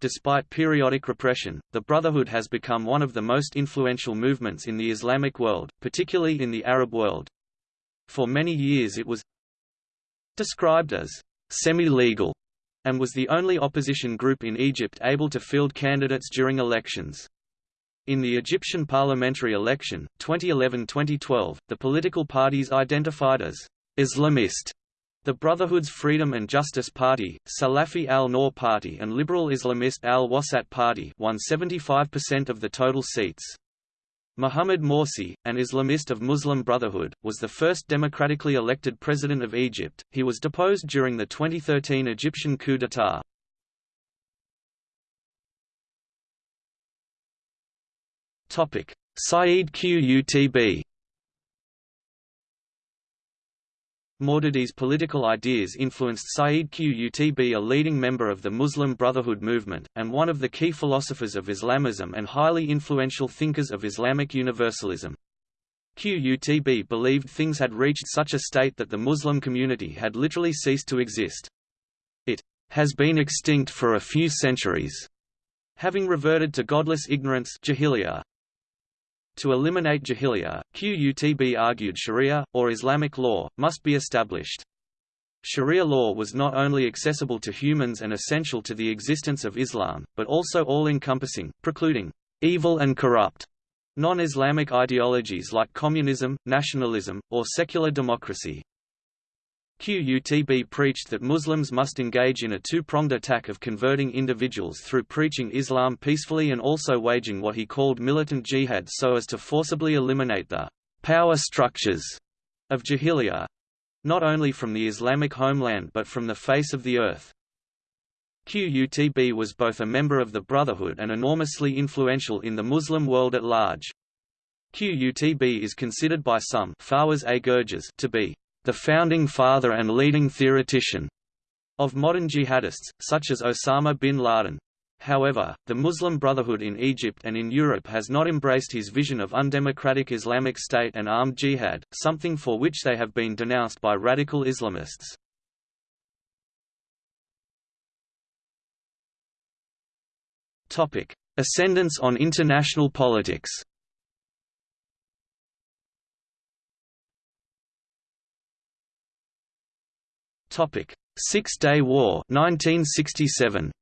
Despite periodic repression, the Brotherhood has become one of the most influential movements in the Islamic world, particularly in the Arab world. For many years it was described as semi-legal and was the only opposition group in Egypt able to field candidates during elections. In the Egyptian parliamentary election, 2011–2012, the political parties identified as Islamist the Brotherhood's Freedom and Justice Party, Salafi al-Nour Party and Liberal Islamist al-Wasat Party won 75% of the total seats. Muhammad Morsi, an Islamist of Muslim Brotherhood, was the first democratically elected president of Egypt. He was deposed during the 2013 Egyptian coup d'état. Topic: Sayyid Qutb Maududi's political ideas influenced Sayyid Qutb a leading member of the Muslim Brotherhood movement, and one of the key philosophers of Islamism and highly influential thinkers of Islamic universalism. Qutb believed things had reached such a state that the Muslim community had literally ceased to exist. It has been extinct for a few centuries, having reverted to godless ignorance jahiliyyah. To eliminate jahiliyyah, Qutb argued sharia, or Islamic law, must be established. Sharia law was not only accessible to humans and essential to the existence of Islam, but also all-encompassing, precluding evil and corrupt non-Islamic ideologies like communism, nationalism, or secular democracy. Qutb preached that Muslims must engage in a two-pronged attack of converting individuals through preaching Islam peacefully and also waging what he called militant jihad so as to forcibly eliminate the power structures of jahiliyyah—not only from the Islamic homeland but from the face of the earth. Qutb was both a member of the Brotherhood and enormously influential in the Muslim world at large. Qutb is considered by some to be the founding father and leading theoretician of modern jihadists, such as Osama bin Laden. However, the Muslim Brotherhood in Egypt and in Europe has not embraced his vision of undemocratic Islamic State and armed jihad, something for which they have been denounced by radical Islamists. Ascendance on international politics Topic: Six-Day War 1967.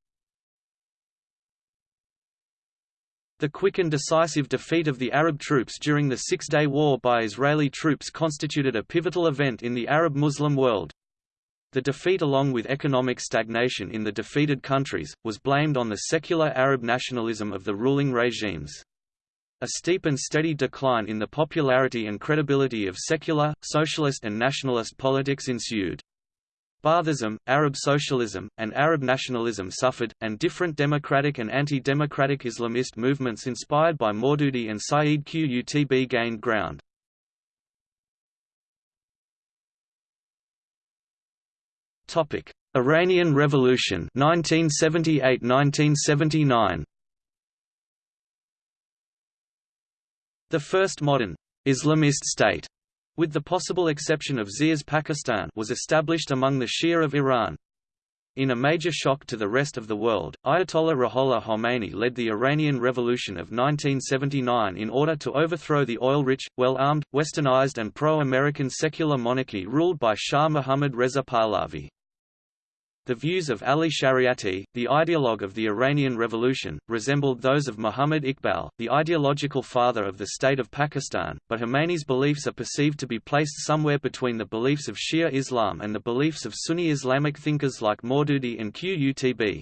The quick and decisive defeat of the Arab troops during the Six-Day War by Israeli troops constituted a pivotal event in the Arab-Muslim world. The defeat along with economic stagnation in the defeated countries, was blamed on the secular Arab nationalism of the ruling regimes. A steep and steady decline in the popularity and credibility of secular, socialist and nationalist politics ensued. Baathism, Arab socialism, and Arab nationalism suffered, and different democratic and anti-democratic Islamist movements inspired by Maududi and Sayyid Qutb gained ground. Iranian Revolution 1978–1979 The first modern Islamist state, with the possible exception of Zia's Pakistan, was established among the Shia of Iran. In a major shock to the rest of the world, Ayatollah Ruhollah Khomeini led the Iranian Revolution of 1979 in order to overthrow the oil-rich, well-armed, westernized and pro-American secular monarchy ruled by Shah Mohammad Reza Pahlavi. The views of Ali Shariati, the ideologue of the Iranian Revolution, resembled those of Muhammad Iqbal, the ideological father of the state of Pakistan, but Khomeini's beliefs are perceived to be placed somewhere between the beliefs of Shia Islam and the beliefs of Sunni Islamic thinkers like Maududi and Qutb.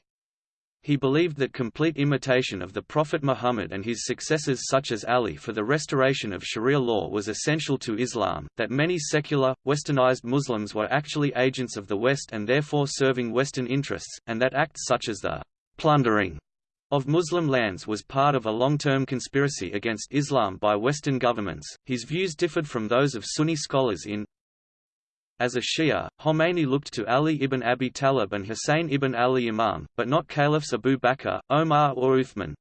He believed that complete imitation of the Prophet Muhammad and his successors such as Ali for the restoration of Sharia law was essential to Islam, that many secular, westernized Muslims were actually agents of the West and therefore serving Western interests, and that acts such as the plundering of Muslim lands was part of a long-term conspiracy against Islam by Western governments. His views differed from those of Sunni scholars in as a Shia, Khomeini looked to Ali ibn Abi Talib and Hussein ibn Ali Imam, but not caliphs Abu Bakr, Omar or Uthman.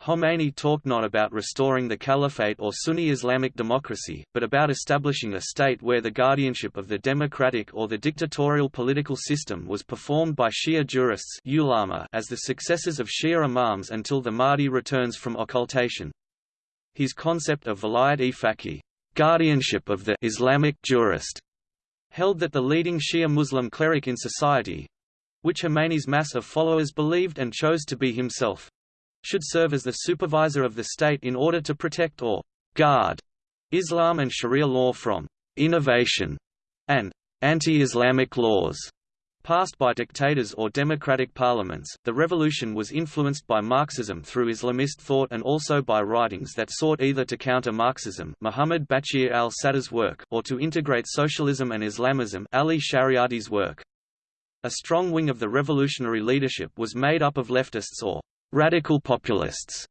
Khomeini talked not about restoring the caliphate or Sunni Islamic democracy, but about establishing a state where the guardianship of the democratic or the dictatorial political system was performed by Shia jurists ulama as the successors of Shia imams until the Mahdi returns from occultation. His concept of vilayat-e-faqih guardianship of the Islamic jurist held that the leading Shia Muslim cleric in society—which Khomeini's mass of followers believed and chose to be himself—should serve as the supervisor of the state in order to protect or guard Islam and Sharia law from innovation and anti-Islamic laws passed by dictators or democratic parliaments. The revolution was influenced by Marxism through Islamist thought and also by writings that sought either to counter Marxism, Muhammad Baqir al-Sadr's work, or to integrate socialism and Islamism, Ali Shariati's work. A strong wing of the revolutionary leadership was made up of leftists or radical populists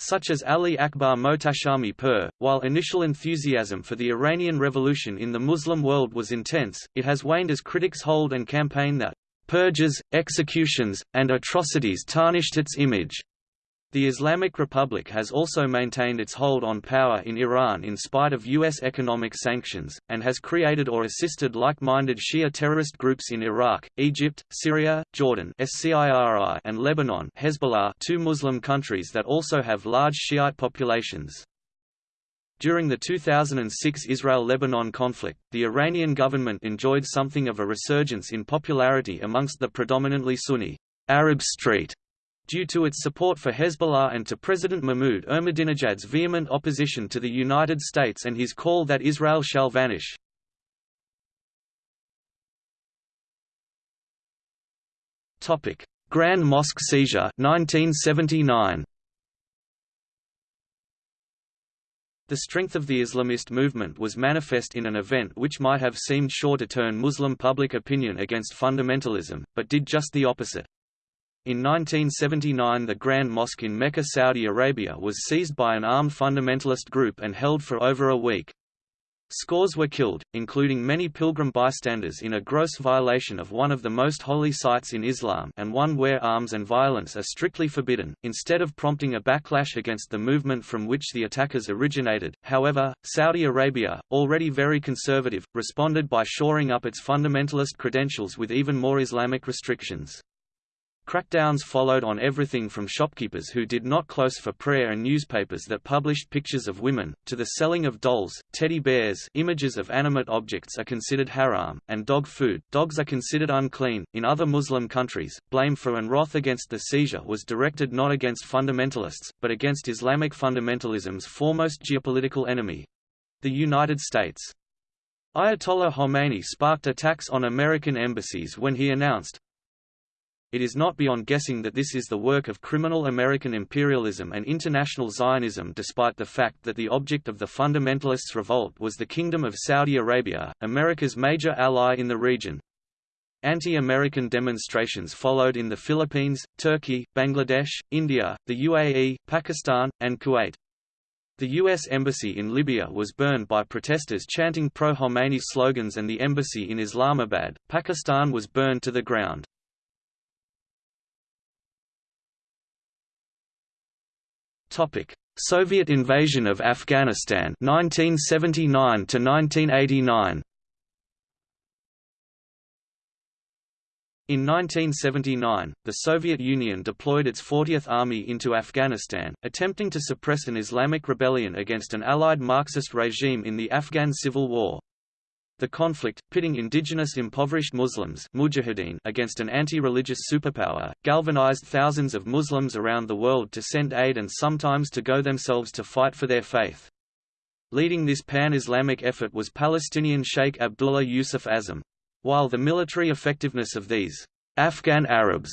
such as Ali Akbar Mohtashami Pur. While initial enthusiasm for the Iranian Revolution in the Muslim world was intense, it has waned as critics hold and campaign that purges, executions, and atrocities tarnished its image. The Islamic Republic has also maintained its hold on power in Iran in spite of U.S. economic sanctions, and has created or assisted like-minded Shia terrorist groups in Iraq, Egypt, Syria, Jordan and Lebanon Hezbollah two Muslim countries that also have large Shiite populations. During the 2006 Israel–Lebanon conflict, the Iranian government enjoyed something of a resurgence in popularity amongst the predominantly Sunni Arab Street due to its support for Hezbollah and to President Mahmoud Ahmadinejad's vehement opposition to the United States and his call that Israel shall vanish. Grand Mosque seizure 1979. The strength of the Islamist movement was manifest in an event which might have seemed sure to turn Muslim public opinion against fundamentalism, but did just the opposite. In 1979 the Grand Mosque in Mecca, Saudi Arabia was seized by an armed fundamentalist group and held for over a week. Scores were killed, including many pilgrim bystanders in a gross violation of one of the most holy sites in Islam and one where arms and violence are strictly forbidden, instead of prompting a backlash against the movement from which the attackers originated. However, Saudi Arabia, already very conservative, responded by shoring up its fundamentalist credentials with even more Islamic restrictions. Crackdowns followed on everything from shopkeepers who did not close for prayer and newspapers that published pictures of women, to the selling of dolls, teddy bears images of animate objects are considered haram, and dog food dogs are considered unclean. In other Muslim countries, blame for and wrath against the seizure was directed not against fundamentalists, but against Islamic fundamentalism's foremost geopolitical enemy—the United States. Ayatollah Khomeini sparked attacks on American embassies when he announced, it is not beyond guessing that this is the work of criminal American imperialism and international Zionism despite the fact that the object of the fundamentalists' revolt was the Kingdom of Saudi Arabia, America's major ally in the region. Anti-American demonstrations followed in the Philippines, Turkey, Bangladesh, India, the UAE, Pakistan, and Kuwait. The U.S. Embassy in Libya was burned by protesters chanting pro-Khomeini slogans and the embassy in Islamabad, Pakistan was burned to the ground. Soviet invasion of Afghanistan 1979 to 1989 In 1979, the Soviet Union deployed its 40th Army into Afghanistan, attempting to suppress an Islamic rebellion against an allied Marxist regime in the Afghan Civil War. The conflict, pitting indigenous impoverished Muslims mujahideen against an anti-religious superpower, galvanized thousands of Muslims around the world to send aid and sometimes to go themselves to fight for their faith. Leading this pan-Islamic effort was Palestinian Sheikh Abdullah Yusuf Azzam. While the military effectiveness of these Afghan Arabs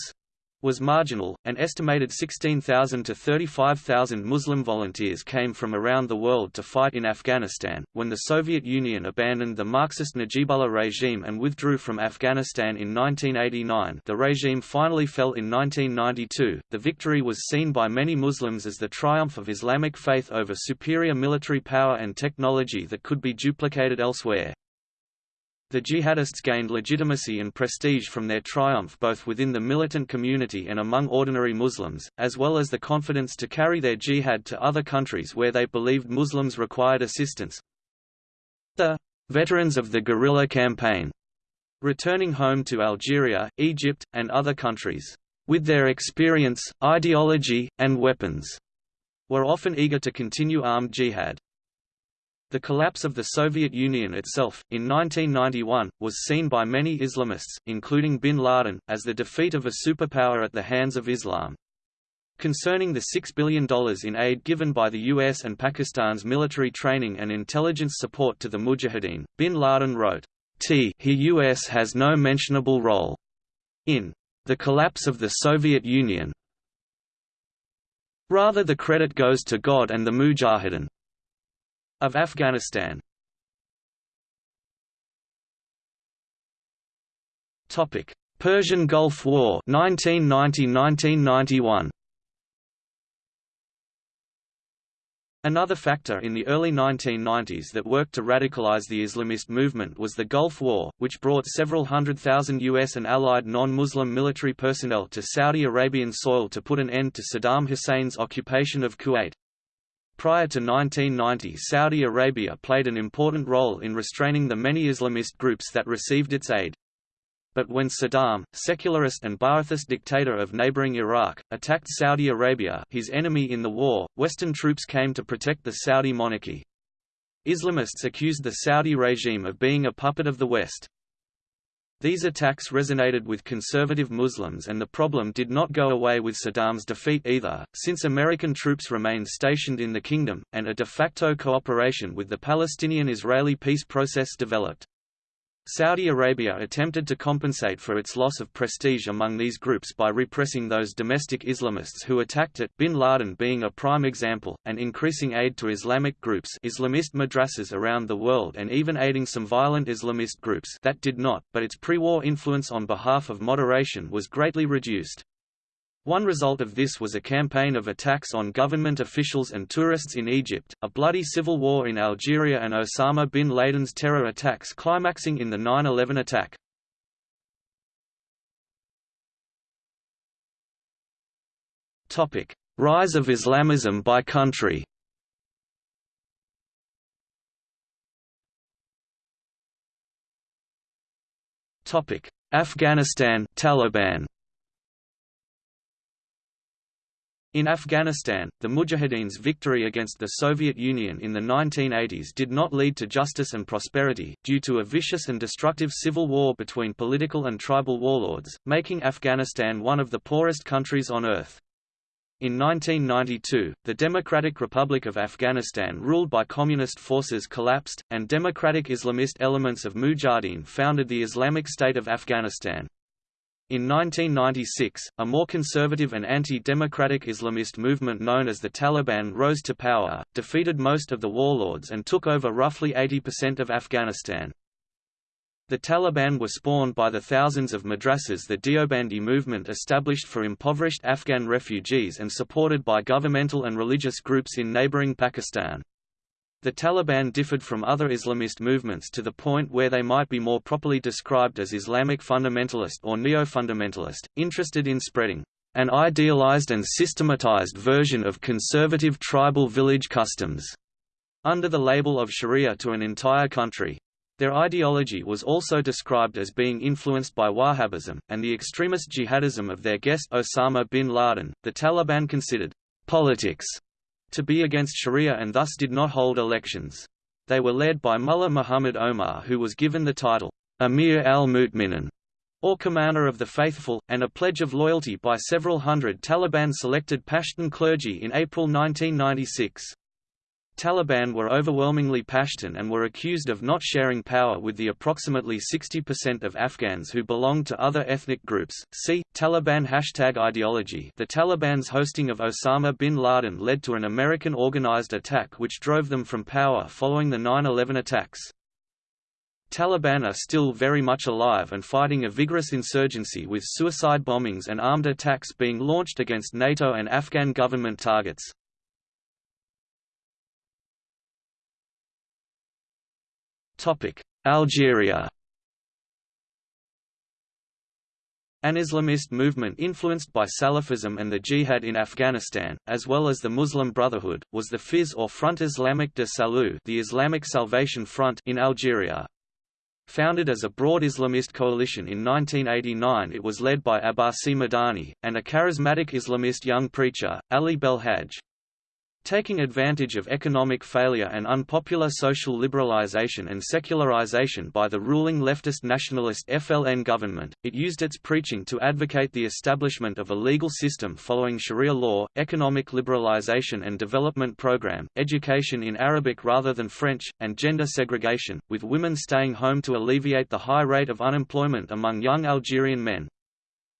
was marginal, an estimated 16,000 to 35,000 Muslim volunteers came from around the world to fight in Afghanistan. When the Soviet Union abandoned the Marxist Najibullah regime and withdrew from Afghanistan in 1989, the regime finally fell in 1992. The victory was seen by many Muslims as the triumph of Islamic faith over superior military power and technology that could be duplicated elsewhere. The jihadists gained legitimacy and prestige from their triumph both within the militant community and among ordinary Muslims, as well as the confidence to carry their jihad to other countries where they believed Muslims required assistance. The veterans of the guerrilla campaign, returning home to Algeria, Egypt, and other countries, with their experience, ideology, and weapons, were often eager to continue armed jihad. The collapse of the Soviet Union itself, in 1991, was seen by many Islamists, including bin Laden, as the defeat of a superpower at the hands of Islam. Concerning the $6 billion in aid given by the US and Pakistan's military training and intelligence support to the Mujahideen, bin Laden wrote, T he US has no mentionable role in the collapse of the Soviet Union. Rather the credit goes to God and the Mujahideen of Afghanistan. Topic: Persian Gulf War 1990–1991. Another factor in the early 1990s that worked to radicalize the Islamist movement was the Gulf War, which brought several hundred thousand U.S. and allied non-Muslim military personnel to Saudi Arabian soil to put an end to Saddam Hussein's occupation of Kuwait. Prior to 1990 Saudi Arabia played an important role in restraining the many Islamist groups that received its aid. But when Saddam, secularist and Ba'athist dictator of neighboring Iraq, attacked Saudi Arabia his enemy in the war, Western troops came to protect the Saudi monarchy. Islamists accused the Saudi regime of being a puppet of the West. These attacks resonated with conservative Muslims and the problem did not go away with Saddam's defeat either, since American troops remained stationed in the kingdom, and a de facto cooperation with the Palestinian-Israeli peace process developed. Saudi Arabia attempted to compensate for its loss of prestige among these groups by repressing those domestic Islamists who attacked it bin Laden being a prime example, and increasing aid to Islamic groups Islamist madrasas around the world and even aiding some violent Islamist groups that did not, but its pre-war influence on behalf of moderation was greatly reduced. One result of this was a campaign of attacks on government officials and tourists in Egypt, a bloody civil war in Algeria and Osama bin Laden's terror attacks climaxing in the 9-11 attack. Rise of Islamism by country Afghanistan Taliban In Afghanistan, the Mujahideen's victory against the Soviet Union in the 1980s did not lead to justice and prosperity, due to a vicious and destructive civil war between political and tribal warlords, making Afghanistan one of the poorest countries on earth. In 1992, the Democratic Republic of Afghanistan ruled by communist forces collapsed, and democratic Islamist elements of Mujahideen founded the Islamic State of Afghanistan. In 1996, a more conservative and anti-democratic Islamist movement known as the Taliban rose to power, defeated most of the warlords and took over roughly 80% of Afghanistan. The Taliban were spawned by the thousands of madrasas the Deobandi movement established for impoverished Afghan refugees and supported by governmental and religious groups in neighboring Pakistan. The Taliban differed from other Islamist movements to the point where they might be more properly described as Islamic fundamentalist or neo-fundamentalist, interested in spreading an idealized and systematized version of conservative tribal village customs under the label of Sharia to an entire country. Their ideology was also described as being influenced by Wahhabism, and the extremist jihadism of their guest Osama bin Laden. The Taliban considered politics to be against Sharia and thus did not hold elections. They were led by Mullah Muhammad Omar who was given the title, Amir al-Mu'minin, or Commander of the Faithful, and a pledge of loyalty by several hundred Taliban-selected Pashtun clergy in April 1996. Taliban were overwhelmingly Pashtun and were accused of not sharing power with the approximately 60% of Afghans who belonged to other ethnic groups. See Taliban hashtag ideology. The Taliban's hosting of Osama bin Laden led to an American organized attack which drove them from power following the 9/11 attacks. Taliban are still very much alive and fighting a vigorous insurgency with suicide bombings and armed attacks being launched against NATO and Afghan government targets. Algeria An Islamist movement influenced by Salafism and the Jihad in Afghanistan, as well as the Muslim Brotherhood, was the FIS or Front Islamique de Salut the Islamic Salvation Front in Algeria. Founded as a broad Islamist coalition in 1989 it was led by Abbasi Madani, and a charismatic Islamist young preacher, Ali Belhaj. Taking advantage of economic failure and unpopular social liberalization and secularization by the ruling leftist nationalist FLN government, it used its preaching to advocate the establishment of a legal system following Sharia law, economic liberalization and development program, education in Arabic rather than French, and gender segregation, with women staying home to alleviate the high rate of unemployment among young Algerian men.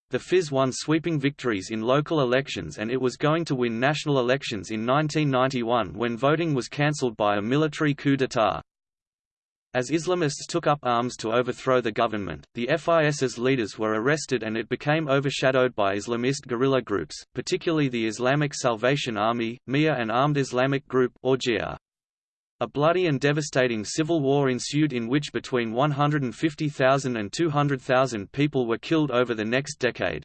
The FIS won sweeping victories in local elections and it was going to win national elections in 1991 when voting was cancelled by a military coup d'état. As Islamists took up arms to overthrow the government, the FIS's leaders were arrested and it became overshadowed by Islamist guerrilla groups, particularly the Islamic Salvation Army, MIA and Armed Islamic Group or JIA. A bloody and devastating civil war ensued in which between 150,000 and 200,000 people were killed over the next decade.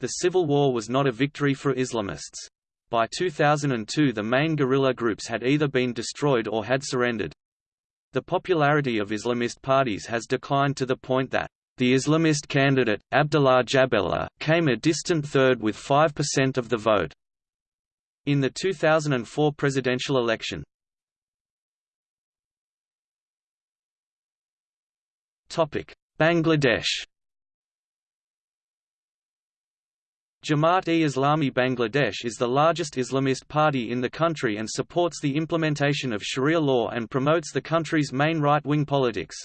The civil war was not a victory for Islamists. By 2002 the main guerrilla groups had either been destroyed or had surrendered. The popularity of Islamist parties has declined to the point that the Islamist candidate, Abdullah Djaballah, came a distant third with 5% of the vote. In the 2004 presidential election, Bangladesh Jamaat-e-Islami Bangladesh is the largest Islamist party in the country and supports the implementation of Sharia law and promotes the country's main right-wing politics.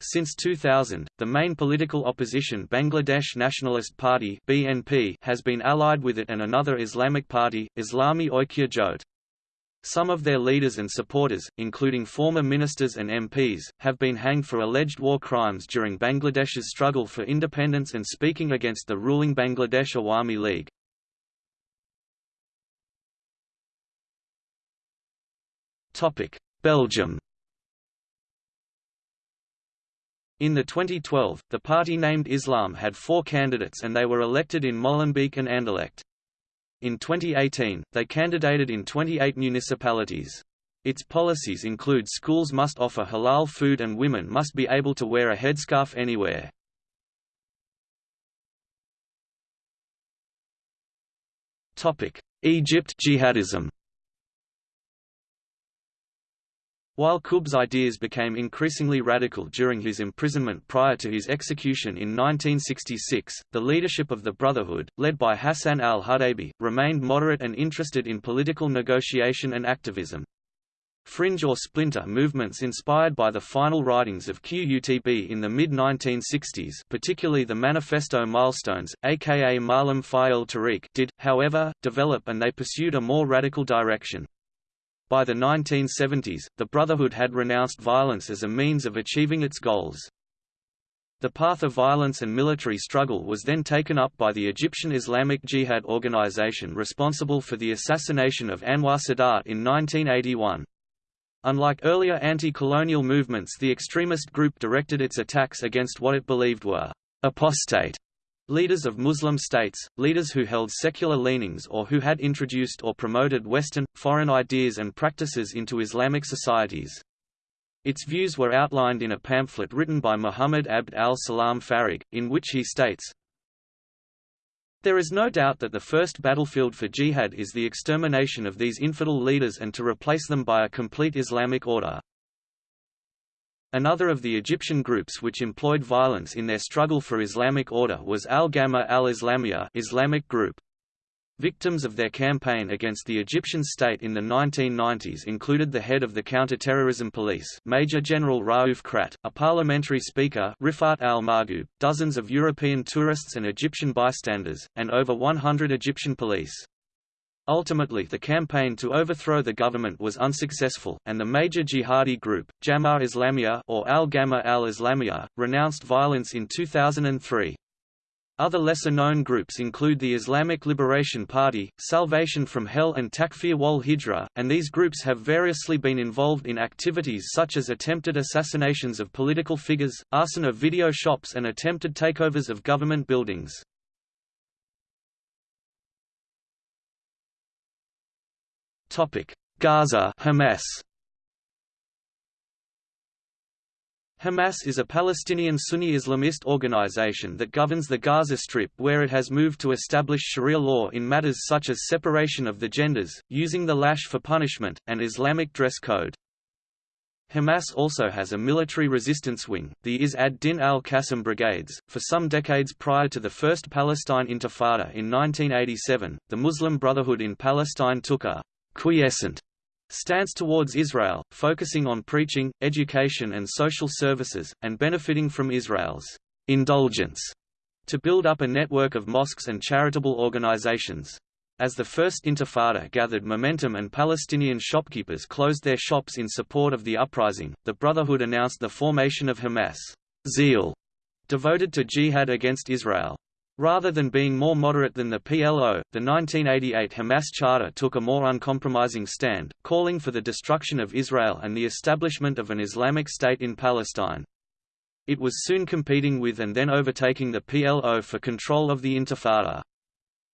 Since 2000, the main political opposition Bangladesh Nationalist Party (BNP) has been allied with it and another Islamic party, Islami Oikya Jot. Some of their leaders and supporters, including former ministers and MPs, have been hanged for alleged war crimes during Bangladesh's struggle for independence and speaking against the ruling Bangladesh Awami League. Belgium In the 2012, the party named Islam had four candidates and they were elected in Molenbeek and Anderlecht. In 2018, they candidated in 28 municipalities. Its policies include schools must offer halal food and women must be able to wear a headscarf anywhere. Egypt jihadism While Qutb's ideas became increasingly radical during his imprisonment prior to his execution in 1966, the leadership of the Brotherhood, led by Hassan al-Hudaybi, remained moderate and interested in political negotiation and activism. Fringe or splinter movements inspired by the final writings of QUTB in the mid-1960s particularly the Manifesto Milestones, aka Ma'alim fi al-Tariq did, however, develop and they pursued a more radical direction. By the 1970s, the Brotherhood had renounced violence as a means of achieving its goals. The path of violence and military struggle was then taken up by the Egyptian Islamic Jihad organization responsible for the assassination of Anwar Sadat in 1981. Unlike earlier anti-colonial movements the extremist group directed its attacks against what it believed were apostate leaders of Muslim states, leaders who held secular leanings or who had introduced or promoted Western, foreign ideas and practices into Islamic societies. Its views were outlined in a pamphlet written by Muhammad Abd al-Salam Farag, in which he states, there is no doubt that the first battlefield for jihad is the extermination of these infidel leaders and to replace them by a complete Islamic order. Another of the Egyptian groups which employed violence in their struggle for Islamic order was Al-Gamma al-Islamiyah Islamic group. Victims of their campaign against the Egyptian state in the 1990s included the head of the counter-terrorism police Major General Raouf Khayrat, a parliamentary speaker Rifaat al-Mahgoub, dozens of European tourists and Egyptian bystanders, and over 100 Egyptian police. Ultimately the campaign to overthrow the government was unsuccessful, and the major jihadi group, Jama'a Islamiyah or Al-Gamma al-Islamiyah, renounced violence in 2003. Other lesser-known groups include the Islamic Liberation Party, Salvation from Hell and Takfir wal Hijra, and these groups have variously been involved in activities such as attempted assassinations of political figures, arson of video shops and attempted takeovers of government buildings. Gaza Hamas Hamas is a Palestinian Sunni Islamist organization that governs the Gaza Strip where it has moved to establish Sharia law in matters such as separation of the genders, using the lash for punishment, and Islamic dress code. Hamas also has a military resistance wing, the Izz ad-Din al-Qassam Brigades. For some decades prior to the First Palestine Intifada in 1987, the Muslim Brotherhood in Palestine took a quiescent stance towards Israel, focusing on preaching, education and social services, and benefiting from Israel's indulgence to build up a network of mosques and charitable organizations. As the First Intifada gathered momentum and Palestinian shopkeepers closed their shops in support of the uprising, the Brotherhood announced the formation of Hamas zeal, devoted to jihad against Israel. Rather than being more moderate than the PLO, the 1988 Hamas Charter took a more uncompromising stand, calling for the destruction of Israel and the establishment of an Islamic State in Palestine. It was soon competing with and then overtaking the PLO for control of the Intifada.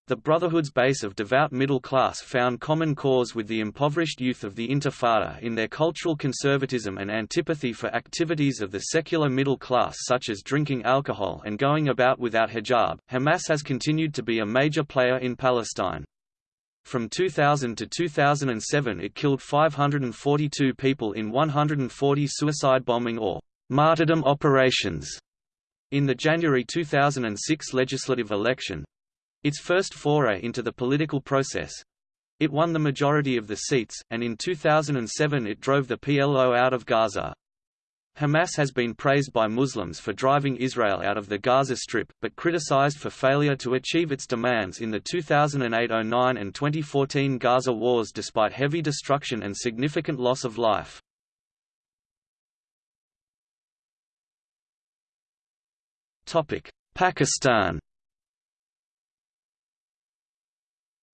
The Brotherhood's base of devout middle class found common cause with the impoverished youth of the Intifada in their cultural conservatism and antipathy for activities of the secular middle class such as drinking alcohol and going about without hijab. Hamas has continued to be a major player in Palestine. From 2000 to 2007 it killed 542 people in 140 suicide bombing or martyrdom operations. In the January 2006 legislative election, its first foray into the political process. It won the majority of the seats, and in 2007 it drove the PLO out of Gaza. Hamas has been praised by Muslims for driving Israel out of the Gaza Strip, but criticized for failure to achieve its demands in the 2008–09 and 2014 Gaza wars despite heavy destruction and significant loss of life. Pakistan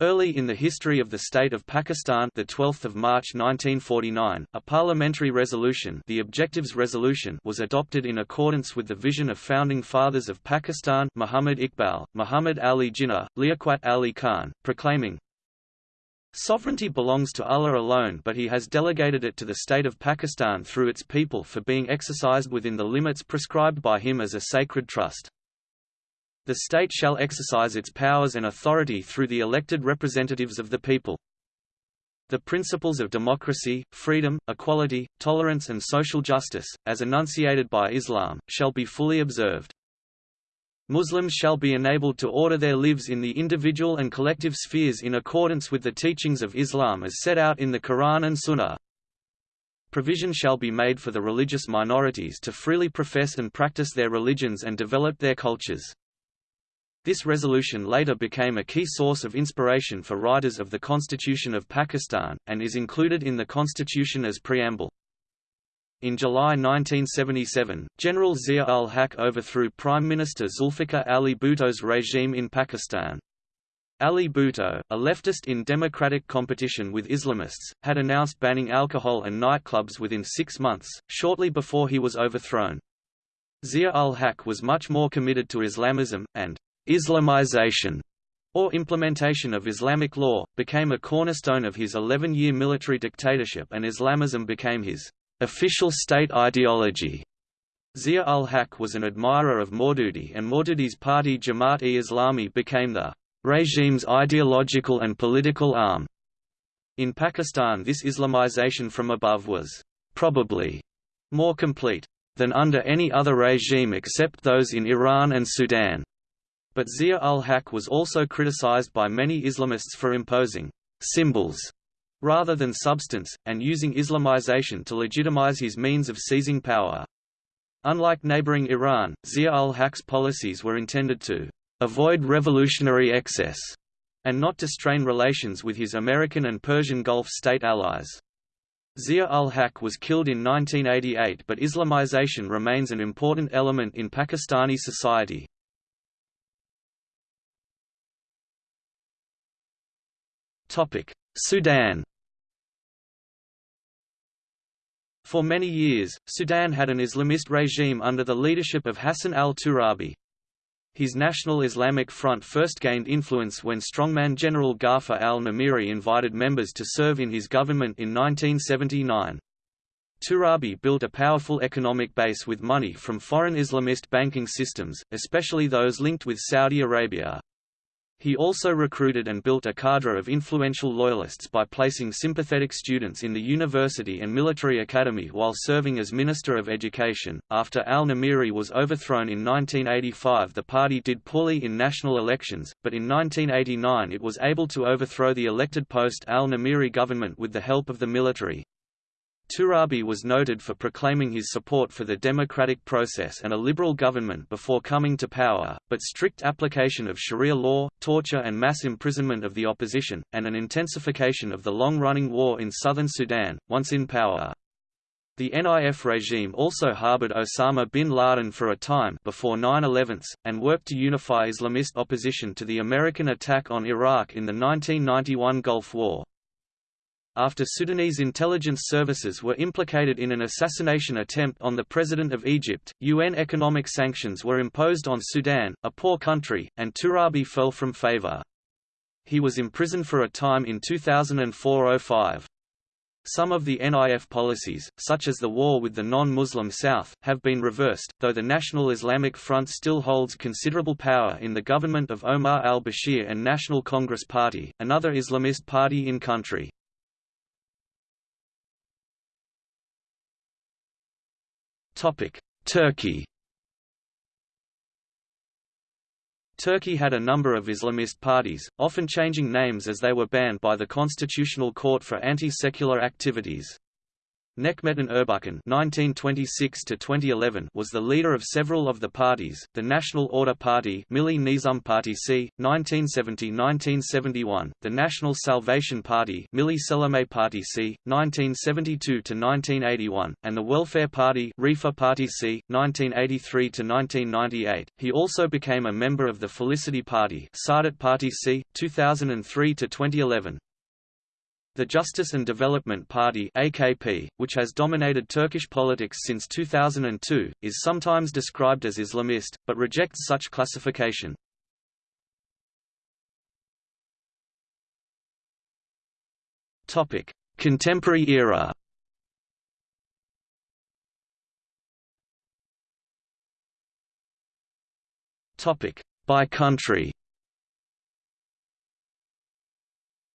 Early in the history of the state of Pakistan, the 12th of March 1949, a parliamentary resolution, the Objectives Resolution, was adopted in accordance with the vision of founding fathers of Pakistan, Muhammad Iqbal, Muhammad Ali Jinnah, Liaquat Ali Khan, proclaiming, Sovereignty belongs to Allah alone but he has delegated it to the state of Pakistan through its people for being exercised within the limits prescribed by him as a sacred trust. The state shall exercise its powers and authority through the elected representatives of the people. The principles of democracy, freedom, equality, tolerance and social justice, as enunciated by Islam, shall be fully observed. Muslims shall be enabled to order their lives in the individual and collective spheres in accordance with the teachings of Islam as set out in the Quran and Sunnah. Provision shall be made for the religious minorities to freely profess and practice their religions and develop their cultures. This resolution later became a key source of inspiration for writers of the Constitution of Pakistan, and is included in the constitution as preamble. In July 1977, General Zia-ul-Haq overthrew Prime Minister Zulfikar Ali Bhutto's regime in Pakistan. Ali Bhutto, a leftist in democratic competition with Islamists, had announced banning alcohol and nightclubs within six months, shortly before he was overthrown. Zia-ul-Haq was much more committed to Islamism, and Islamization, or implementation of Islamic law, became a cornerstone of his 11-year military dictatorship and Islamism became his official state ideology. Zia-ul-Haq was an admirer of Maududi and Maududi's party Jamaat-e-Islami became the regime's ideological and political arm. In Pakistan this Islamization from above was probably more complete than under any other regime except those in Iran and Sudan. But Zia-ul-Haq was also criticized by many Islamists for imposing symbols rather than substance, and using Islamization to legitimize his means of seizing power. Unlike neighboring Iran, Zia-ul-Haq's policies were intended to avoid revolutionary excess and not to strain relations with his American and Persian Gulf state allies. Zia-ul-Haq was killed in 1988 but Islamization remains an important element in Pakistani society. Sudan For many years, Sudan had an Islamist regime under the leadership of Hassan al-Turabi. His National Islamic Front first gained influence when strongman General Gaafar al-Numiri invited members to serve in his government in 1979. Turabi built a powerful economic base with money from foreign Islamist banking systems, especially those linked with Saudi Arabia. He also recruited and built a cadre of influential loyalists by placing sympathetic students in the university and military academy while serving as Minister of Education. After al Numiri was overthrown in 1985, the party did poorly in national elections, but in 1989 it was able to overthrow the elected post al Numiri government with the help of the military. Turabi was noted for proclaiming his support for the democratic process and a liberal government before coming to power, but strict application of Sharia law, torture and mass imprisonment of the opposition, and an intensification of the long-running war in southern Sudan, once in power. The NIF regime also harbored Osama bin Laden for a time before 9-11, and worked to unify Islamist opposition to the American attack on Iraq in the 1991 Gulf War after Sudanese intelligence services were implicated in an assassination attempt on the President of Egypt, UN economic sanctions were imposed on Sudan, a poor country, and Turabi fell from favor. He was imprisoned for a time in 2004–05. Some of the NIF policies, such as the war with the non-Muslim South, have been reversed, though the National Islamic Front still holds considerable power in the government of Omar al-Bashir and National Congress Party, another Islamist party in country. Turkey Turkey had a number of Islamist parties, often changing names as they were banned by the Constitutional Court for anti-secular activities. Necmettin Erbakan (1926–2011) was the leader of several of the parties: the National Order Party (Milli Nizam Partisi, 1970–1971), the National Salvation Party (Milli Selame Partisi, 1972–1981), and the Welfare Party (Refah Partisi, 1983–1998). He also became a member of the Felicity Party (Saadet Partisi, 2003–2011). The Justice and Development Party AKP, which has dominated Turkish politics since 2002, is sometimes described as Islamist, but rejects such classification. Contemporary era By country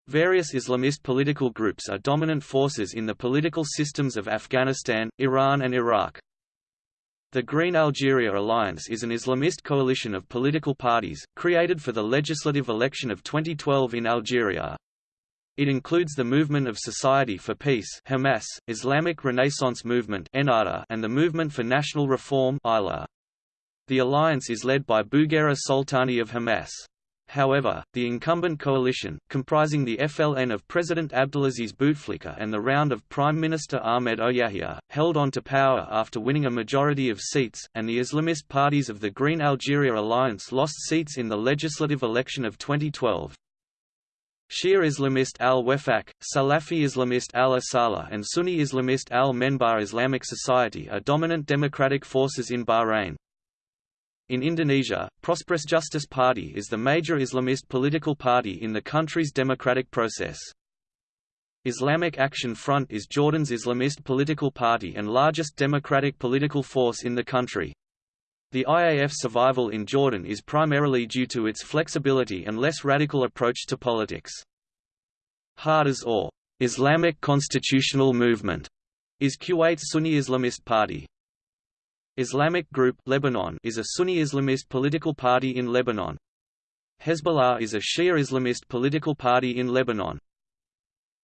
Various Islamist political groups are dominant forces in the political systems of Afghanistan, Iran and Iraq. The Green Algeria Alliance is an Islamist coalition of political parties, created for the legislative election of 2012 in Algeria. It includes the Movement of Society for Peace Hamas, Islamic Renaissance Movement and the Movement for National Reform. The alliance is led by Bouguerra Soltani of Hamas. However, the incumbent coalition, comprising the FLN of President Abdelaziz Bouteflika and the Round of Prime Minister Ahmed Ouyahia, held on to power after winning a majority of seats, and the Islamist parties of the Green Algeria Alliance lost seats in the legislative election of 2012. Shia Islamist al-Wefaq, Salafi Islamist al-Asala and Sunni Islamist al-Menbar Islamic Society are dominant democratic forces in Bahrain. In Indonesia, Prosperous Justice Party is the major Islamist political party in the country's democratic process. Islamic Action Front is Jordan's Islamist political party and largest democratic political force in the country. The IAF's survival in Jordan is primarily due to its flexibility and less radical approach to politics. Hadas or Islamic Constitutional Movement is Kuwait's Sunni Islamist party. Islamic Group Lebanon is a Sunni Islamist political party in Lebanon. Hezbollah is a Shia Islamist political party in Lebanon.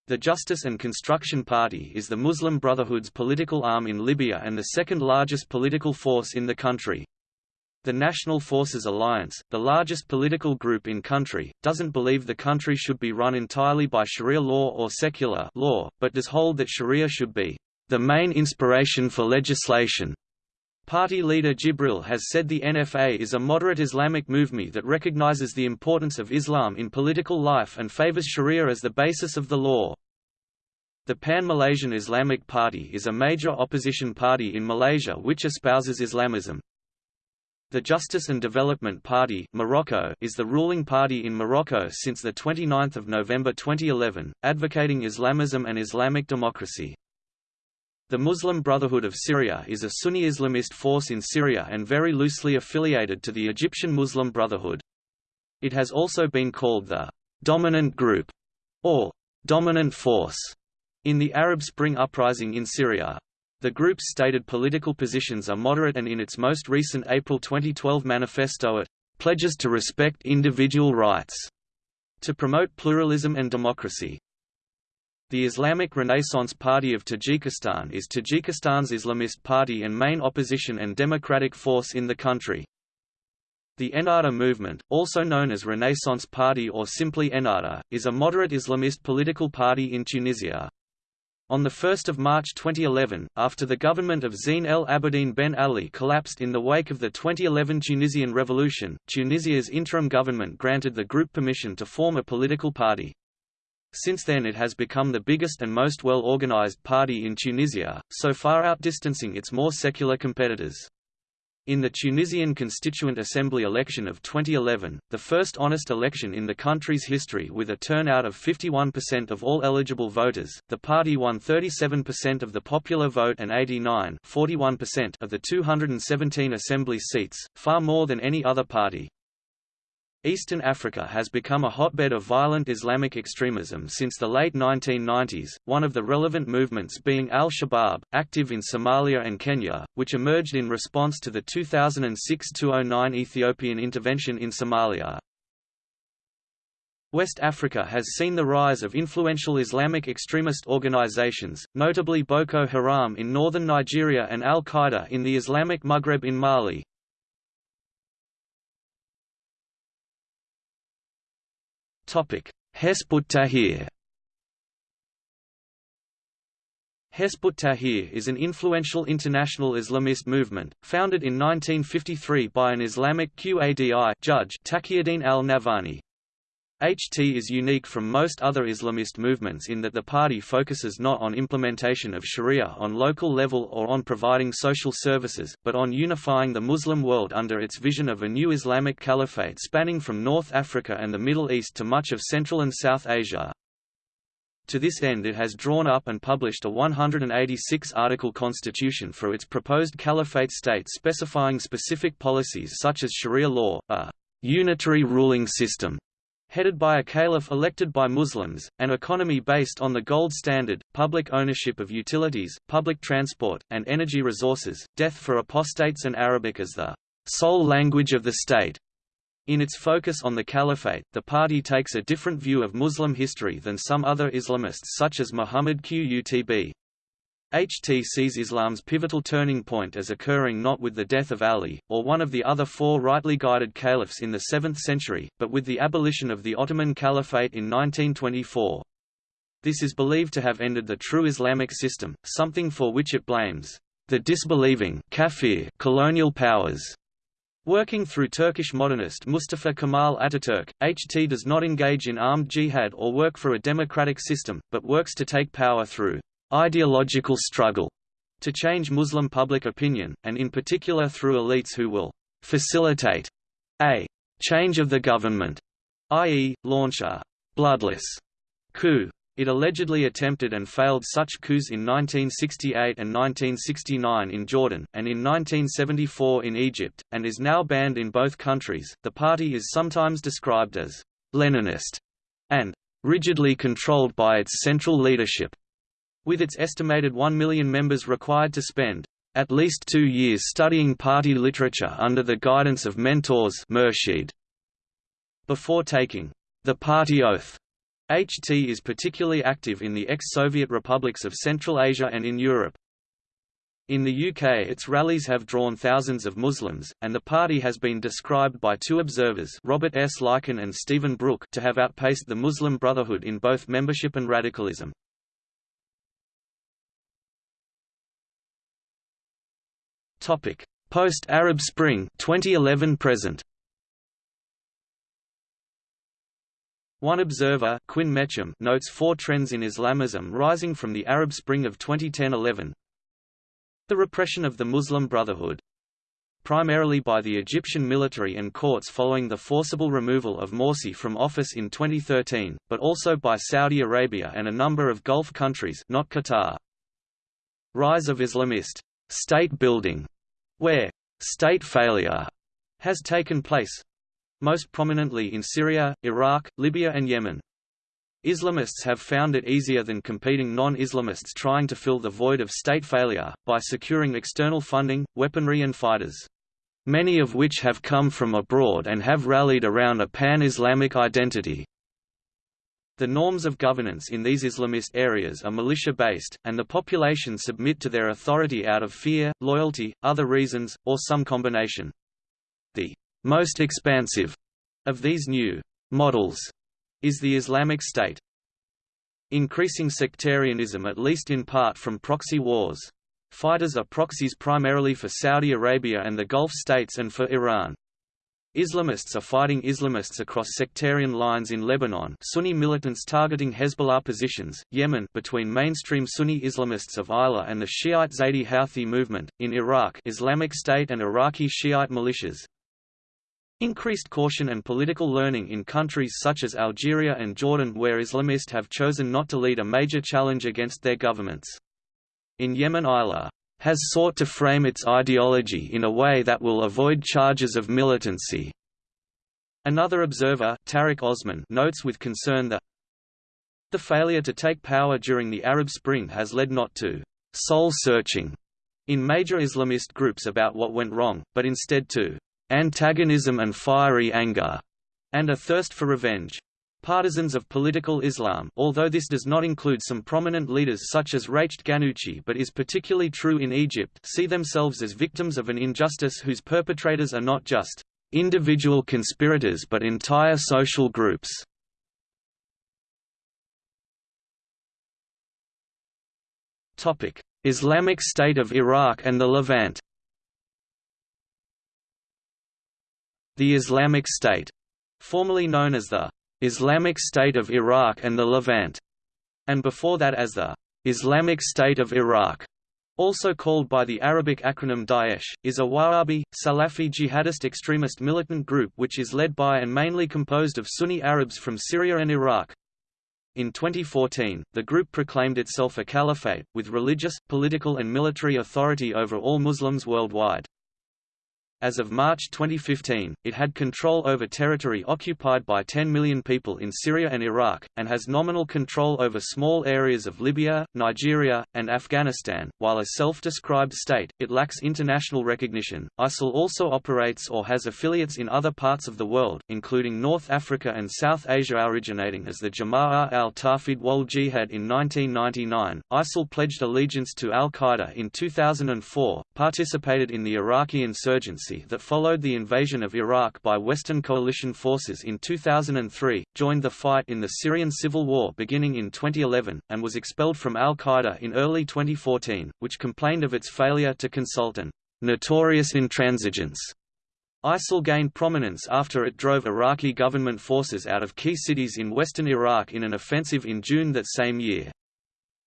The Justice and Construction Party is the Muslim Brotherhood's political arm in Libya and the second largest political force in the country. The National Forces Alliance, the largest political group in country, doesn't believe the country should be run entirely by Sharia law or secular law, but does hold that Sharia should be the main inspiration for legislation. Party leader Jibril has said the NFA is a moderate Islamic movement that recognizes the importance of Islam in political life and favors Sharia as the basis of the law. The Pan-Malaysian Islamic Party is a major opposition party in Malaysia which espouses Islamism. The Justice and Development Party Morocco is the ruling party in Morocco since 29 November 2011, advocating Islamism and Islamic democracy. The Muslim Brotherhood of Syria is a Sunni Islamist force in Syria and very loosely affiliated to the Egyptian Muslim Brotherhood. It has also been called the «dominant group» or «dominant force» in the Arab Spring uprising in Syria. The group's stated political positions are moderate and in its most recent April 2012 manifesto it «pledges to respect individual rights» to promote pluralism and democracy. The Islamic Renaissance Party of Tajikistan is Tajikistan's Islamist party and main opposition and democratic force in the country. The Ennahda movement, also known as Renaissance Party or simply Ennahda, is a moderate Islamist political party in Tunisia. On 1 March 2011, after the government of Zine El Abidine Ben Ali collapsed in the wake of the 2011 Tunisian revolution, Tunisia's interim government granted the group permission to form a political party. Since then it has become the biggest and most well-organized party in Tunisia, so far outdistancing its more secular competitors. In the Tunisian Constituent Assembly election of 2011, the first honest election in the country's history with a turnout of 51% of all eligible voters, the party won 37% of the popular vote and 89 of the 217 assembly seats, far more than any other party. Eastern Africa has become a hotbed of violent Islamic extremism since the late 1990s, one of the relevant movements being al-Shabaab, active in Somalia and Kenya, which emerged in response to the 2006–2009 Ethiopian intervention in Somalia. West Africa has seen the rise of influential Islamic extremist organizations, notably Boko Haram in northern Nigeria and al-Qaeda in the Islamic Maghreb in Mali. Hezb Tahrir Hezb Tahrir is an influential international Islamist movement, founded in 1953 by an Islamic Qadi judge Taqiuddin al-Nabhani. HT is unique from most other Islamist movements in that the party focuses not on implementation of Sharia on local level or on providing social services, but on unifying the Muslim world under its vision of a new Islamic caliphate spanning from North Africa and the Middle East to much of Central and South Asia. To this end it has drawn up and published a 186-article constitution for its proposed caliphate state specifying specific policies such as Sharia law, a unitary ruling system, headed by a caliph elected by Muslims, an economy based on the gold standard, public ownership of utilities, public transport, and energy resources, death for apostates and Arabic as the sole language of the state. In its focus on the caliphate, the party takes a different view of Muslim history than some other Islamists such as Muhammad Qutb. HT sees Islam's pivotal turning point as occurring not with the death of Ali, or one of the other four rightly guided caliphs in the 7th century, but with the abolition of the Ottoman Caliphate in 1924. This is believed to have ended the true Islamic system, something for which it blames the disbelieving kafir colonial powers. Working through Turkish modernist Mustafa Kemal Ataturk, HT does not engage in armed jihad or work for a democratic system, but works to take power through ideological struggle to change Muslim public opinion, and in particular through elites who will facilitate a change of the government, i.e., launch a bloodless coup. It allegedly attempted and failed such coups in 1968 and 1969 in Jordan, and in 1974 in Egypt, and is now banned in both countries. The party is sometimes described as Leninist and rigidly controlled by its central leadership with its estimated 1 million members required to spend at least two years studying party literature under the guidance of mentors. Before taking the party oath, HT is particularly active in the ex-Soviet republics of Central Asia and in Europe. In the UK its rallies have drawn thousands of Muslims, and the party has been described by two observers Robert S. Leiken and Stephen Brooke to have outpaced the Muslim Brotherhood in both membership and radicalism. Post-Arab Spring 2011 present. One observer Quinn Mecham notes four trends in Islamism rising from the Arab Spring of 2010–11. The repression of the Muslim Brotherhood, primarily by the Egyptian military and courts following the forcible removal of Morsi from office in 2013, but also by Saudi Arabia and a number of Gulf countries not Qatar. Rise of Islamist state building where state failure has taken place most prominently in Syria, Iraq, Libya and Yemen. Islamists have found it easier than competing non-Islamists trying to fill the void of state failure, by securing external funding, weaponry and fighters. Many of which have come from abroad and have rallied around a pan-Islamic identity. The norms of governance in these Islamist areas are militia-based, and the population submit to their authority out of fear, loyalty, other reasons, or some combination. The most expansive of these new models is the Islamic State. Increasing sectarianism at least in part from proxy wars. Fighters are proxies primarily for Saudi Arabia and the Gulf states and for Iran. Islamists are fighting Islamists across sectarian lines in Lebanon Sunni militants targeting Hezbollah positions, Yemen between mainstream Sunni Islamists of Islah and the Shiite Zaydi Houthi movement, in Iraq Islamic State and Iraqi Shiite militias. Increased caution and political learning in countries such as Algeria and Jordan where Islamists have chosen not to lead a major challenge against their governments. In Yemen Islah has sought to frame its ideology in a way that will avoid charges of militancy. Another observer Tariq Osman notes with concern that the failure to take power during the Arab Spring has led not to soul-searching in major Islamist groups about what went wrong, but instead to antagonism and fiery anger, and a thirst for revenge. Partisans of political Islam although this does not include some prominent leaders such as Rached Ghannouchi but is particularly true in Egypt see themselves as victims of an injustice whose perpetrators are not just individual conspirators but entire social groups. Islamic State of Iraq and the Levant The Islamic State, formerly known as the Islamic State of Iraq and the Levant, and before that as the Islamic State of Iraq, also called by the Arabic acronym Daesh, is a Wahhabi, Salafi jihadist extremist militant group which is led by and mainly composed of Sunni Arabs from Syria and Iraq. In 2014, the group proclaimed itself a caliphate, with religious, political and military authority over all Muslims worldwide. As of March 2015, it had control over territory occupied by 10 million people in Syria and Iraq, and has nominal control over small areas of Libya, Nigeria, and Afghanistan. While a self-described state, it lacks international recognition. ISIL also operates or has affiliates in other parts of the world, including North Africa and South Asia originating as the Jama'ah al-Tawhid wal Jihad in 1999. ISIL pledged allegiance to al-Qaeda in 2004, participated in the Iraqi that followed the invasion of Iraq by Western coalition forces in 2003, joined the fight in the Syrian civil war beginning in 2011, and was expelled from al-Qaeda in early 2014, which complained of its failure to consult an notorious intransigence. ISIL gained prominence after it drove Iraqi government forces out of key cities in western Iraq in an offensive in June that same year.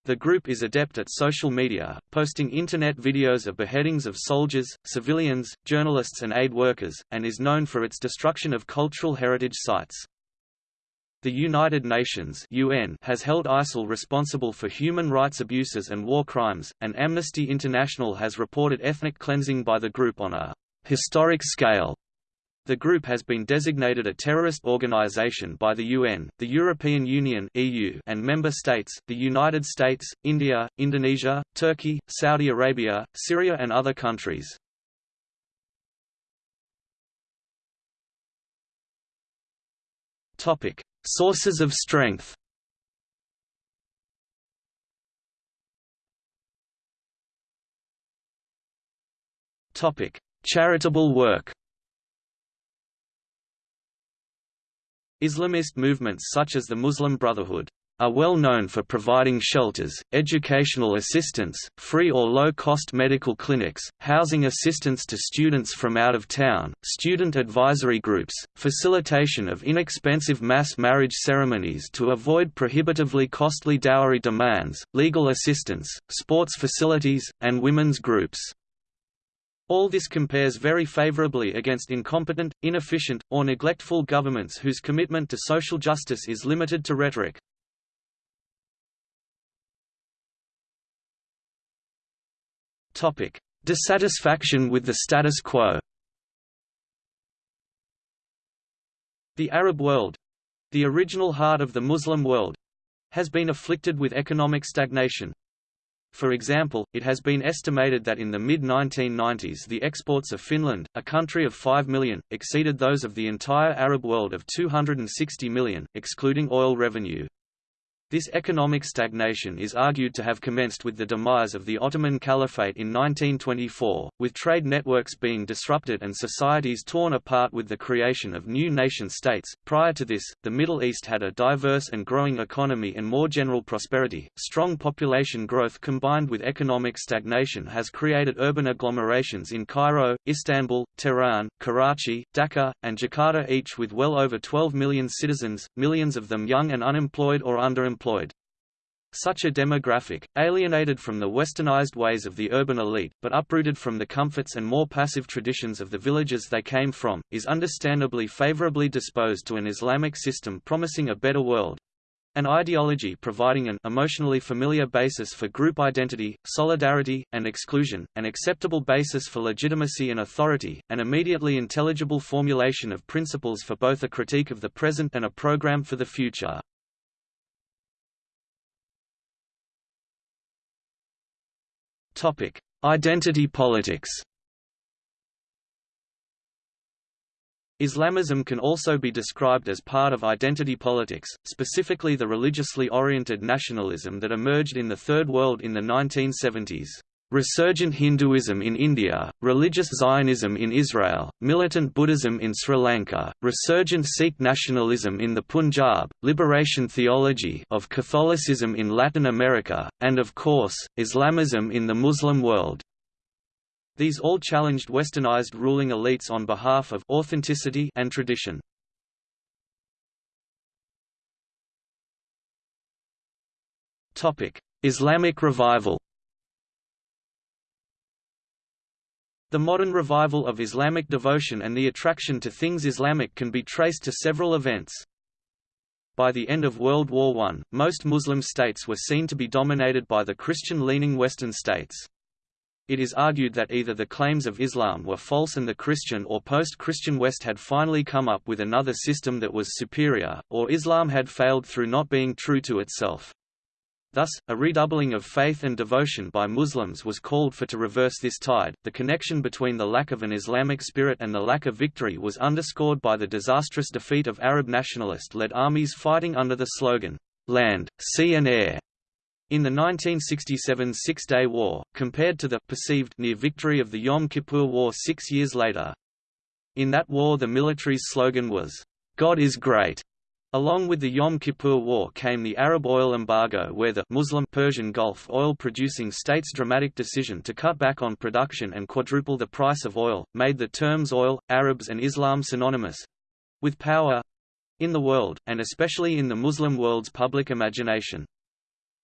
The group is adept at social media, posting internet videos of beheadings of soldiers, civilians, journalists and aid workers, and is known for its destruction of cultural heritage sites. The United Nations UN has held ISIL responsible for human rights abuses and war crimes, and Amnesty International has reported ethnic cleansing by the group on a historic scale. The group has been designated a terrorist organization by the UN, the European Union (EU), and member states, the United States, India, Indonesia, Turkey, Saudi Arabia, Syria and other countries. Topic: Sources of strength. Topic: Charitable work. Islamist movements such as the Muslim Brotherhood are well known for providing shelters, educational assistance, free or low-cost medical clinics, housing assistance to students from out of town, student advisory groups, facilitation of inexpensive mass marriage ceremonies to avoid prohibitively costly dowry demands, legal assistance, sports facilities, and women's groups. All this compares very favorably against incompetent, inefficient, or neglectful governments whose commitment to social justice is limited to rhetoric. Dissatisfaction with the status quo. The Arab world—the original heart of the Muslim world—has been afflicted with economic stagnation, for example, it has been estimated that in the mid-1990s the exports of Finland, a country of 5 million, exceeded those of the entire Arab world of 260 million, excluding oil revenue. This economic stagnation is argued to have commenced with the demise of the Ottoman Caliphate in 1924, with trade networks being disrupted and societies torn apart with the creation of new nation-states. Prior to this, the Middle East had a diverse and growing economy and more general prosperity. Strong population growth combined with economic stagnation has created urban agglomerations in Cairo, Istanbul, Tehran, Karachi, Dhaka, and Jakarta each with well over 12 million citizens, millions of them young and unemployed or underemployed employed. Such a demographic, alienated from the westernized ways of the urban elite, but uprooted from the comforts and more passive traditions of the villages they came from, is understandably favorably disposed to an Islamic system promising a better world, an ideology providing an emotionally familiar basis for group identity, solidarity, and exclusion, an acceptable basis for legitimacy and authority, an immediately intelligible formulation of principles for both a critique of the present and a program for the future. Topic: Identity politics. Islamism can also be described as part of identity politics, specifically the religiously oriented nationalism that emerged in the Third World in the 1970s. Resurgent Hinduism in India, religious Zionism in Israel, militant Buddhism in Sri Lanka, resurgent Sikh nationalism in the Punjab, liberation theology of Catholicism in Latin America, and of course, Islamism in the Muslim world. These all challenged westernized ruling elites on behalf of authenticity and tradition. Islamic revival The modern revival of Islamic devotion and the attraction to things Islamic can be traced to several events. By the end of World War I, most Muslim states were seen to be dominated by the Christian-leaning Western states. It is argued that either the claims of Islam were false and the Christian or post-Christian West had finally come up with another system that was superior, or Islam had failed through not being true to itself. Thus, a redoubling of faith and devotion by Muslims was called for to reverse this tide. The connection between the lack of an Islamic spirit and the lack of victory was underscored by the disastrous defeat of Arab nationalist led armies fighting under the slogan, Land, Sea and Air, in the 1967 Six-Day War, compared to the perceived near victory of the Yom Kippur War six years later. In that war the military's slogan was, God is great, Along with the Yom Kippur War came the Arab oil embargo where the Muslim Persian Gulf oil-producing states' dramatic decision to cut back on production and quadruple the price of oil, made the terms oil, Arabs and Islam synonymous—with power—in the world, and especially in the Muslim world's public imagination.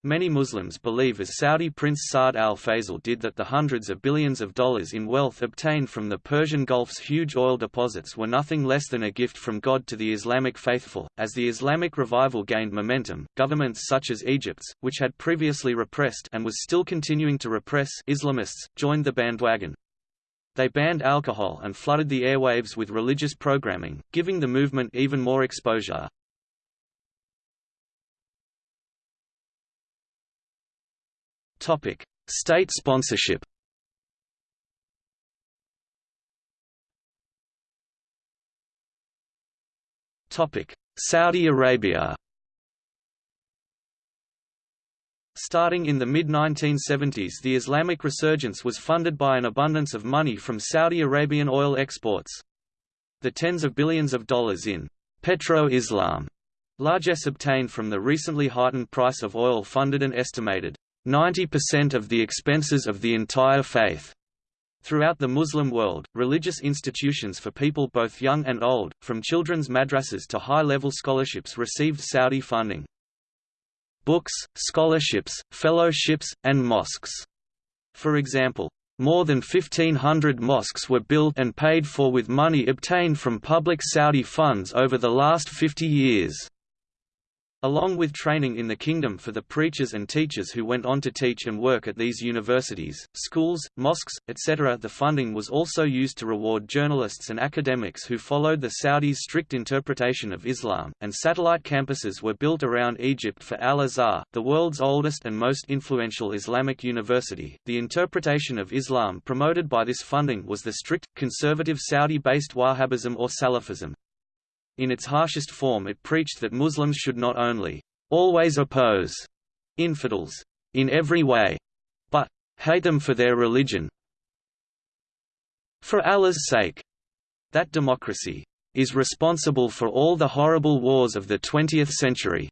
Many Muslims believe as Saudi Prince Saud al Faisal did that the hundreds of billions of dollars in wealth obtained from the Persian Gulf's huge oil deposits were nothing less than a gift from God to the Islamic faithful. As the Islamic revival gained momentum, governments such as Egypt's, which had previously repressed and was still continuing to repress Islamists, joined the bandwagon. They banned alcohol and flooded the airwaves with religious programming, giving the movement even more exposure. Topic: State sponsorship. Topic: Saudi Arabia. Starting in the mid-1970s the Islamic resurgence was funded by an abundance of money from Saudi Arabian oil exports. The tens of billions of dollars in «petro-Islam» largesse obtained from the recently heightened price of oil funded an estimated 90% of the expenses of the entire faith. Throughout the Muslim world, religious institutions for people both young and old, from children's madrasas to high-level scholarships received Saudi funding. Books, scholarships, fellowships, and mosques. For example, more than 1,500 mosques were built and paid for with money obtained from public Saudi funds over the last 50 years. Along with training in the kingdom for the preachers and teachers who went on to teach and work at these universities, schools, mosques, etc. The funding was also used to reward journalists and academics who followed the Saudis' strict interpretation of Islam, and satellite campuses were built around Egypt for Al-Azhar, the world's oldest and most influential Islamic university. The interpretation of Islam promoted by this funding was the strict, conservative Saudi-based Wahhabism or Salafism. In its harshest form it preached that Muslims should not only always oppose infidels in every way, but hate them for their religion for Allah's sake. That democracy is responsible for all the horrible wars of the 20th century.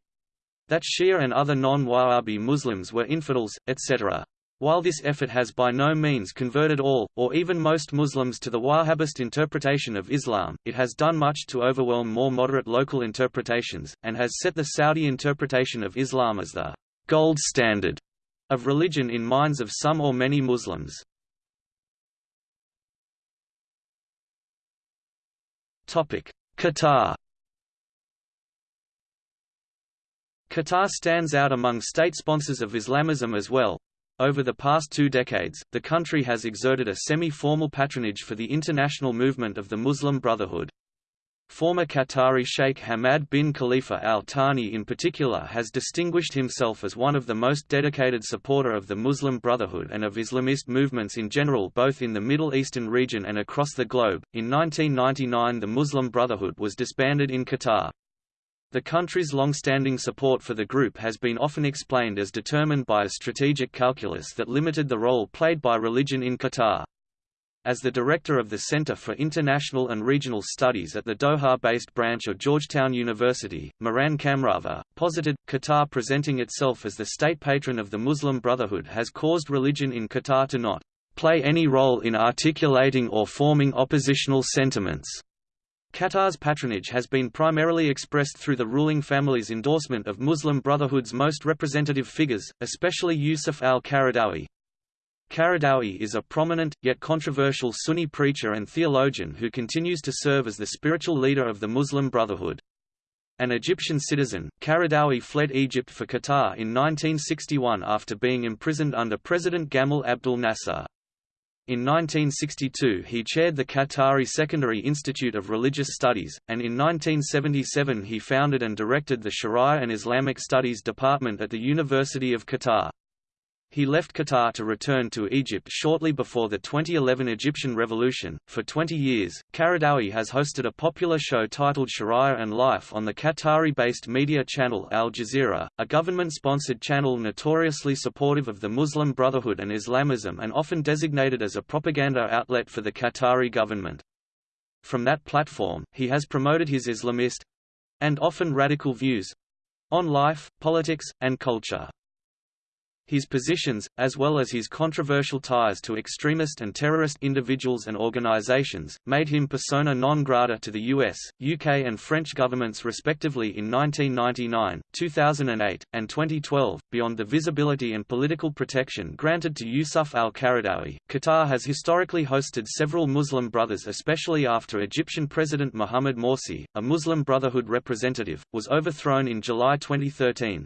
That Shia and other non-Wahhabi Muslims were infidels, etc. While this effort has by no means converted all, or even most Muslims to the Wahhabist interpretation of Islam, it has done much to overwhelm more moderate local interpretations, and has set the Saudi interpretation of Islam as the gold standard of religion in minds of some or many Muslims. Qatar Qatar stands out among state sponsors of Islamism as well, over the past two decades, the country has exerted a semi-formal patronage for the international movement of the Muslim Brotherhood. Former Qatari Sheikh Hamad bin Khalifa Al Thani in particular has distinguished himself as one of the most dedicated supporter of the Muslim Brotherhood and of Islamist movements in general both in the Middle Eastern region and across the globe. In 1999 the Muslim Brotherhood was disbanded in Qatar. The country's long-standing support for the group has been often explained as determined by a strategic calculus that limited the role played by religion in Qatar. As the director of the Center for International and Regional Studies at the Doha-based branch of Georgetown University, Mehran Kamrava, posited, Qatar presenting itself as the state patron of the Muslim Brotherhood has caused religion in Qatar to not play any role in articulating or forming oppositional sentiments. Qatar's patronage has been primarily expressed through the ruling family's endorsement of Muslim Brotherhood's most representative figures, especially Yusuf al-Qaradawi. Qaradawi is a prominent, yet controversial Sunni preacher and theologian who continues to serve as the spiritual leader of the Muslim Brotherhood. An Egyptian citizen, Qaradawi fled Egypt for Qatar in 1961 after being imprisoned under President Gamal Abdel Nasser. In 1962 he chaired the Qatari Secondary Institute of Religious Studies, and in 1977 he founded and directed the Sharia and Islamic Studies Department at the University of Qatar. He left Qatar to return to Egypt shortly before the 2011 Egyptian Revolution. For 20 years, Qaradawi has hosted a popular show titled Sharia and Life on the Qatari based media channel Al Jazeera, a government sponsored channel notoriously supportive of the Muslim Brotherhood and Islamism and often designated as a propaganda outlet for the Qatari government. From that platform, he has promoted his Islamist and often radical views on life, politics, and culture. His positions, as well as his controversial ties to extremist and terrorist individuals and organizations, made him persona non grata to the US, UK and French governments respectively in 1999, 2008, and 2012. Beyond the visibility and political protection granted to Yusuf al-Qaradawi, Qatar has historically hosted several Muslim brothers especially after Egyptian President Mohamed Morsi, a Muslim Brotherhood representative, was overthrown in July 2013.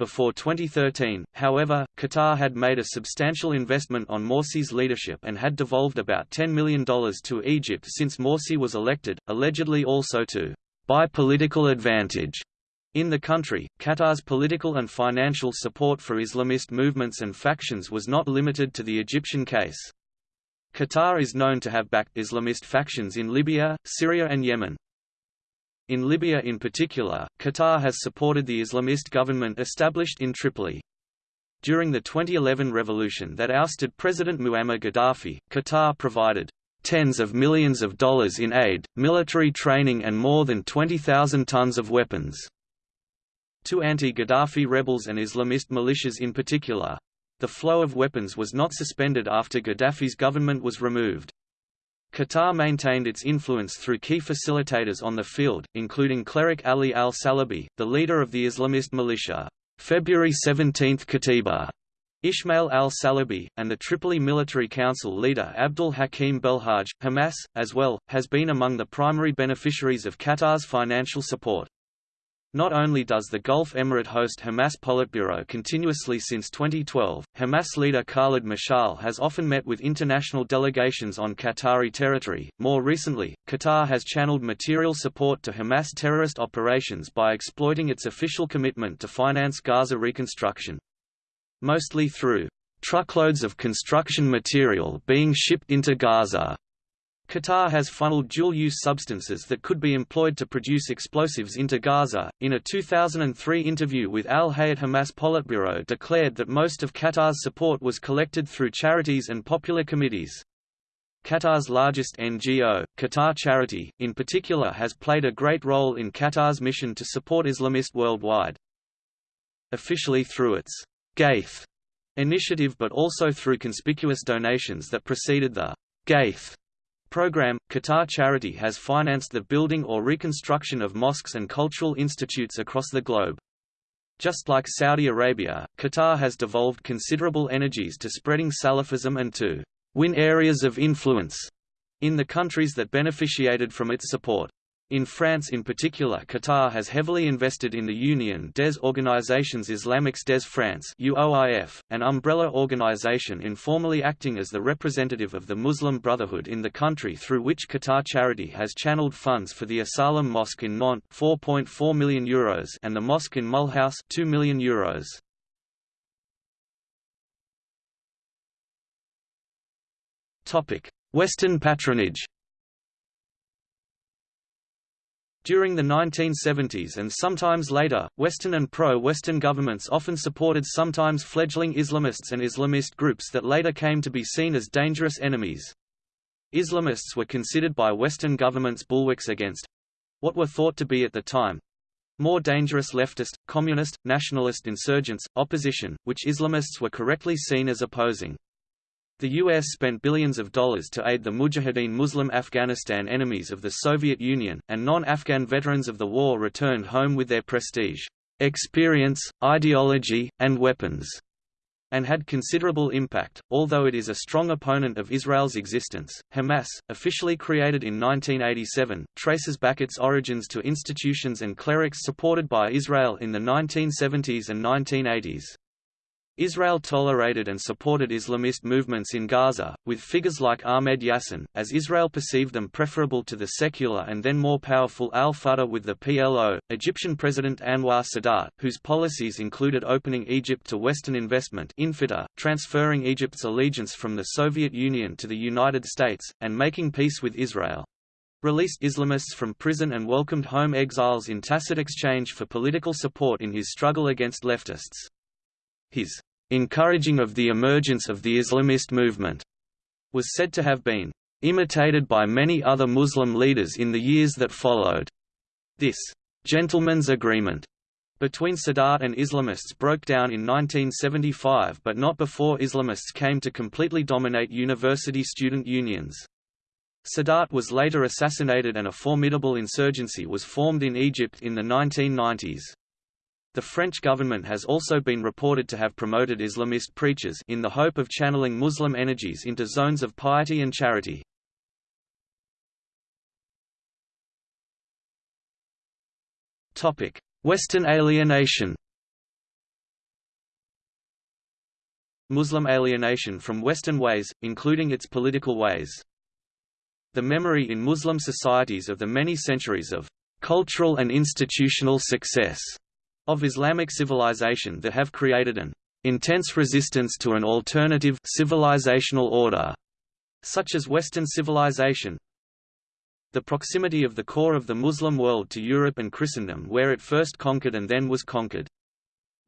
Before 2013, however, Qatar had made a substantial investment on Morsi's leadership and had devolved about $10 million to Egypt since Morsi was elected, allegedly also to buy political advantage. In the country, Qatar's political and financial support for Islamist movements and factions was not limited to the Egyptian case. Qatar is known to have backed Islamist factions in Libya, Syria and Yemen. In Libya in particular, Qatar has supported the Islamist government established in Tripoli. During the 2011 revolution that ousted President Muammar Gaddafi, Qatar provided tens of millions of dollars in aid, military training and more than 20,000 tons of weapons to anti-Gaddafi rebels and Islamist militias in particular. The flow of weapons was not suspended after Gaddafi's government was removed. Qatar maintained its influence through key facilitators on the field, including cleric Ali al-Salabi, the leader of the Islamist militia, February 17 Katiba, Ismail al-Salabi, and the Tripoli Military Council leader Abdul Hakim Belhaj, Hamas, as well, has been among the primary beneficiaries of Qatar's financial support. Not only does the Gulf Emirate host Hamas Politburo continuously since 2012, Hamas leader Khalid Mashal has often met with international delegations on Qatari territory. More recently, Qatar has channeled material support to Hamas terrorist operations by exploiting its official commitment to finance Gaza reconstruction. Mostly through truckloads of construction material being shipped into Gaza Qatar has funneled dual-use substances that could be employed to produce explosives into Gaza. In a 2003 interview with Al Hayat Hamas Politburo declared that most of Qatar's support was collected through charities and popular committees. Qatar's largest NGO, Qatar Charity, in particular has played a great role in Qatar's mission to support Islamists worldwide. Officially through its Ghaith initiative but also through conspicuous donations that preceded the Ghaith program, Qatar Charity has financed the building or reconstruction of mosques and cultural institutes across the globe. Just like Saudi Arabia, Qatar has devolved considerable energies to spreading Salafism and to win areas of influence in the countries that beneficiated from its support. In France in particular Qatar has heavily invested in the Union des Organisations Islamiques des France UOIF, an umbrella organization informally acting as the representative of the Muslim Brotherhood in the country through which Qatar Charity has channeled funds for the Asalam Mosque in Nantes 4.4 million euros and the mosque in Mulhouse 2 million euros. Western patronage During the 1970s and sometimes later, Western and pro-Western governments often supported sometimes fledgling Islamists and Islamist groups that later came to be seen as dangerous enemies. Islamists were considered by Western governments bulwarks against—what were thought to be at the time, more dangerous leftist, communist, nationalist insurgents, opposition, which Islamists were correctly seen as opposing. The U.S. spent billions of dollars to aid the Mujahideen Muslim Afghanistan enemies of the Soviet Union, and non-Afghan veterans of the war returned home with their prestige, experience, ideology, and weapons, and had considerable impact. Although it is a strong opponent of Israel's existence, Hamas, officially created in 1987, traces back its origins to institutions and clerics supported by Israel in the 1970s and 1980s. Israel tolerated and supported Islamist movements in Gaza, with figures like Ahmed Yassin, as Israel perceived them preferable to the secular and then more powerful al-Fatah with the PLO, Egyptian President Anwar Sadat, whose policies included opening Egypt to Western investment infitah, transferring Egypt's allegiance from the Soviet Union to the United States, and making peace with Israel released Islamists from prison and welcomed home exiles in tacit exchange for political support in his struggle against leftists. His encouraging of the emergence of the Islamist movement, was said to have been imitated by many other Muslim leaders in the years that followed. This gentleman's agreement between Sadat and Islamists broke down in 1975 but not before Islamists came to completely dominate university student unions. Sadat was later assassinated and a formidable insurgency was formed in Egypt in the 1990s. The French government has also been reported to have promoted Islamist preachers in the hope of channeling Muslim energies into zones of piety and charity. Western alienation Muslim alienation from Western ways, including its political ways. The memory in Muslim societies of the many centuries of cultural and institutional success of Islamic civilization that have created an intense resistance to an alternative civilizational order, such as Western civilization. The proximity of the core of the Muslim world to Europe and Christendom where it first conquered and then was conquered.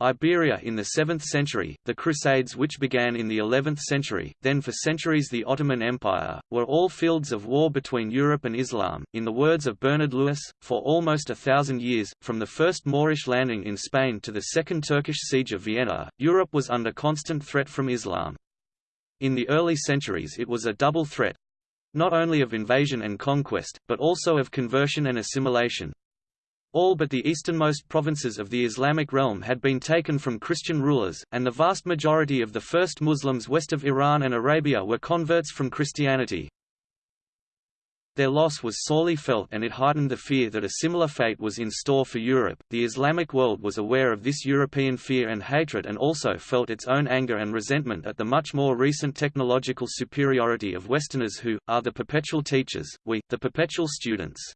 Iberia in the 7th century, the Crusades which began in the 11th century, then for centuries the Ottoman Empire, were all fields of war between Europe and Islam. In the words of Bernard Lewis, for almost a thousand years, from the first Moorish landing in Spain to the second Turkish siege of Vienna, Europe was under constant threat from Islam. In the early centuries it was a double threat, not only of invasion and conquest, but also of conversion and assimilation. All but the easternmost provinces of the Islamic realm had been taken from Christian rulers, and the vast majority of the first Muslims west of Iran and Arabia were converts from Christianity. Their loss was sorely felt and it heightened the fear that a similar fate was in store for Europe. The Islamic world was aware of this European fear and hatred and also felt its own anger and resentment at the much more recent technological superiority of Westerners who, are the perpetual teachers, we, the perpetual students.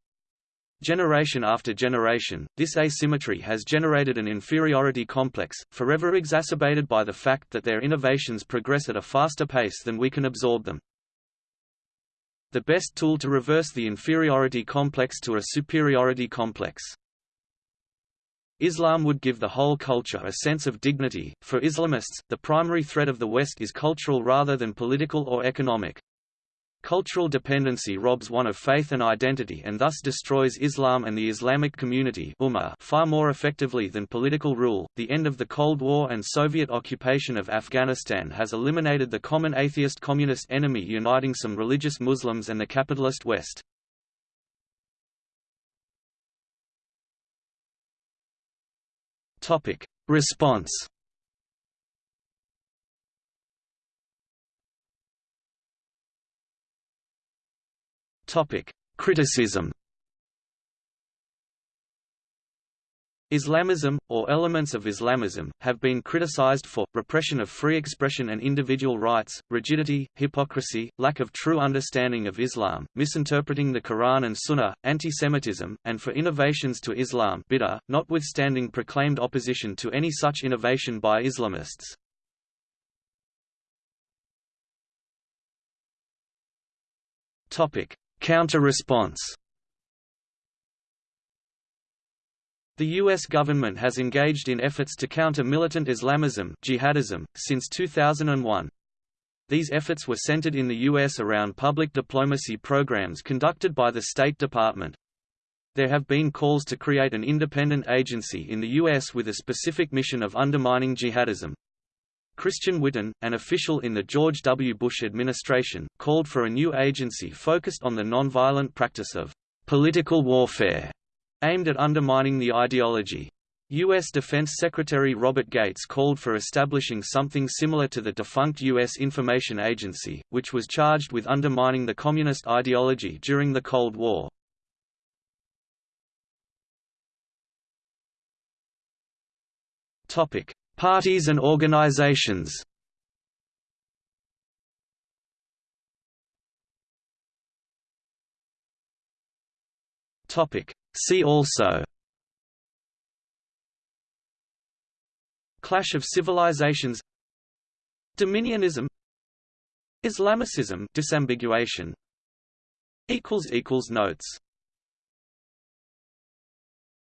Generation after generation, this asymmetry has generated an inferiority complex, forever exacerbated by the fact that their innovations progress at a faster pace than we can absorb them. The best tool to reverse the inferiority complex to a superiority complex. Islam would give the whole culture a sense of dignity. For Islamists, the primary threat of the West is cultural rather than political or economic. Cultural dependency robs one of faith and identity and thus destroys Islam and the Islamic community far more effectively than political rule. The end of the Cold War and Soviet occupation of Afghanistan has eliminated the common atheist communist enemy uniting some religious Muslims and the capitalist West. Topic: Response Topic: Criticism. Islamism, or elements of Islamism, have been criticized for, repression of free expression and individual rights, rigidity, hypocrisy, lack of true understanding of Islam, misinterpreting the Quran and Sunnah, anti-Semitism, and for innovations to Islam bid'ah, notwithstanding proclaimed opposition to any such innovation by Islamists. Counter-response The U.S. government has engaged in efforts to counter militant Islamism jihadism, since 2001. These efforts were centered in the U.S. around public diplomacy programs conducted by the State Department. There have been calls to create an independent agency in the U.S. with a specific mission of undermining jihadism. Christian Whiton, an official in the George W. Bush administration, called for a new agency focused on the nonviolent practice of political warfare, aimed at undermining the ideology. U.S. Defense Secretary Robert Gates called for establishing something similar to the defunct U.S. Information Agency, which was charged with undermining the communist ideology during the Cold War. Parties and organizations. Topic. See also. Clash of civilizations. Dominionism. Islamicism. Disambiguation. Equals equals notes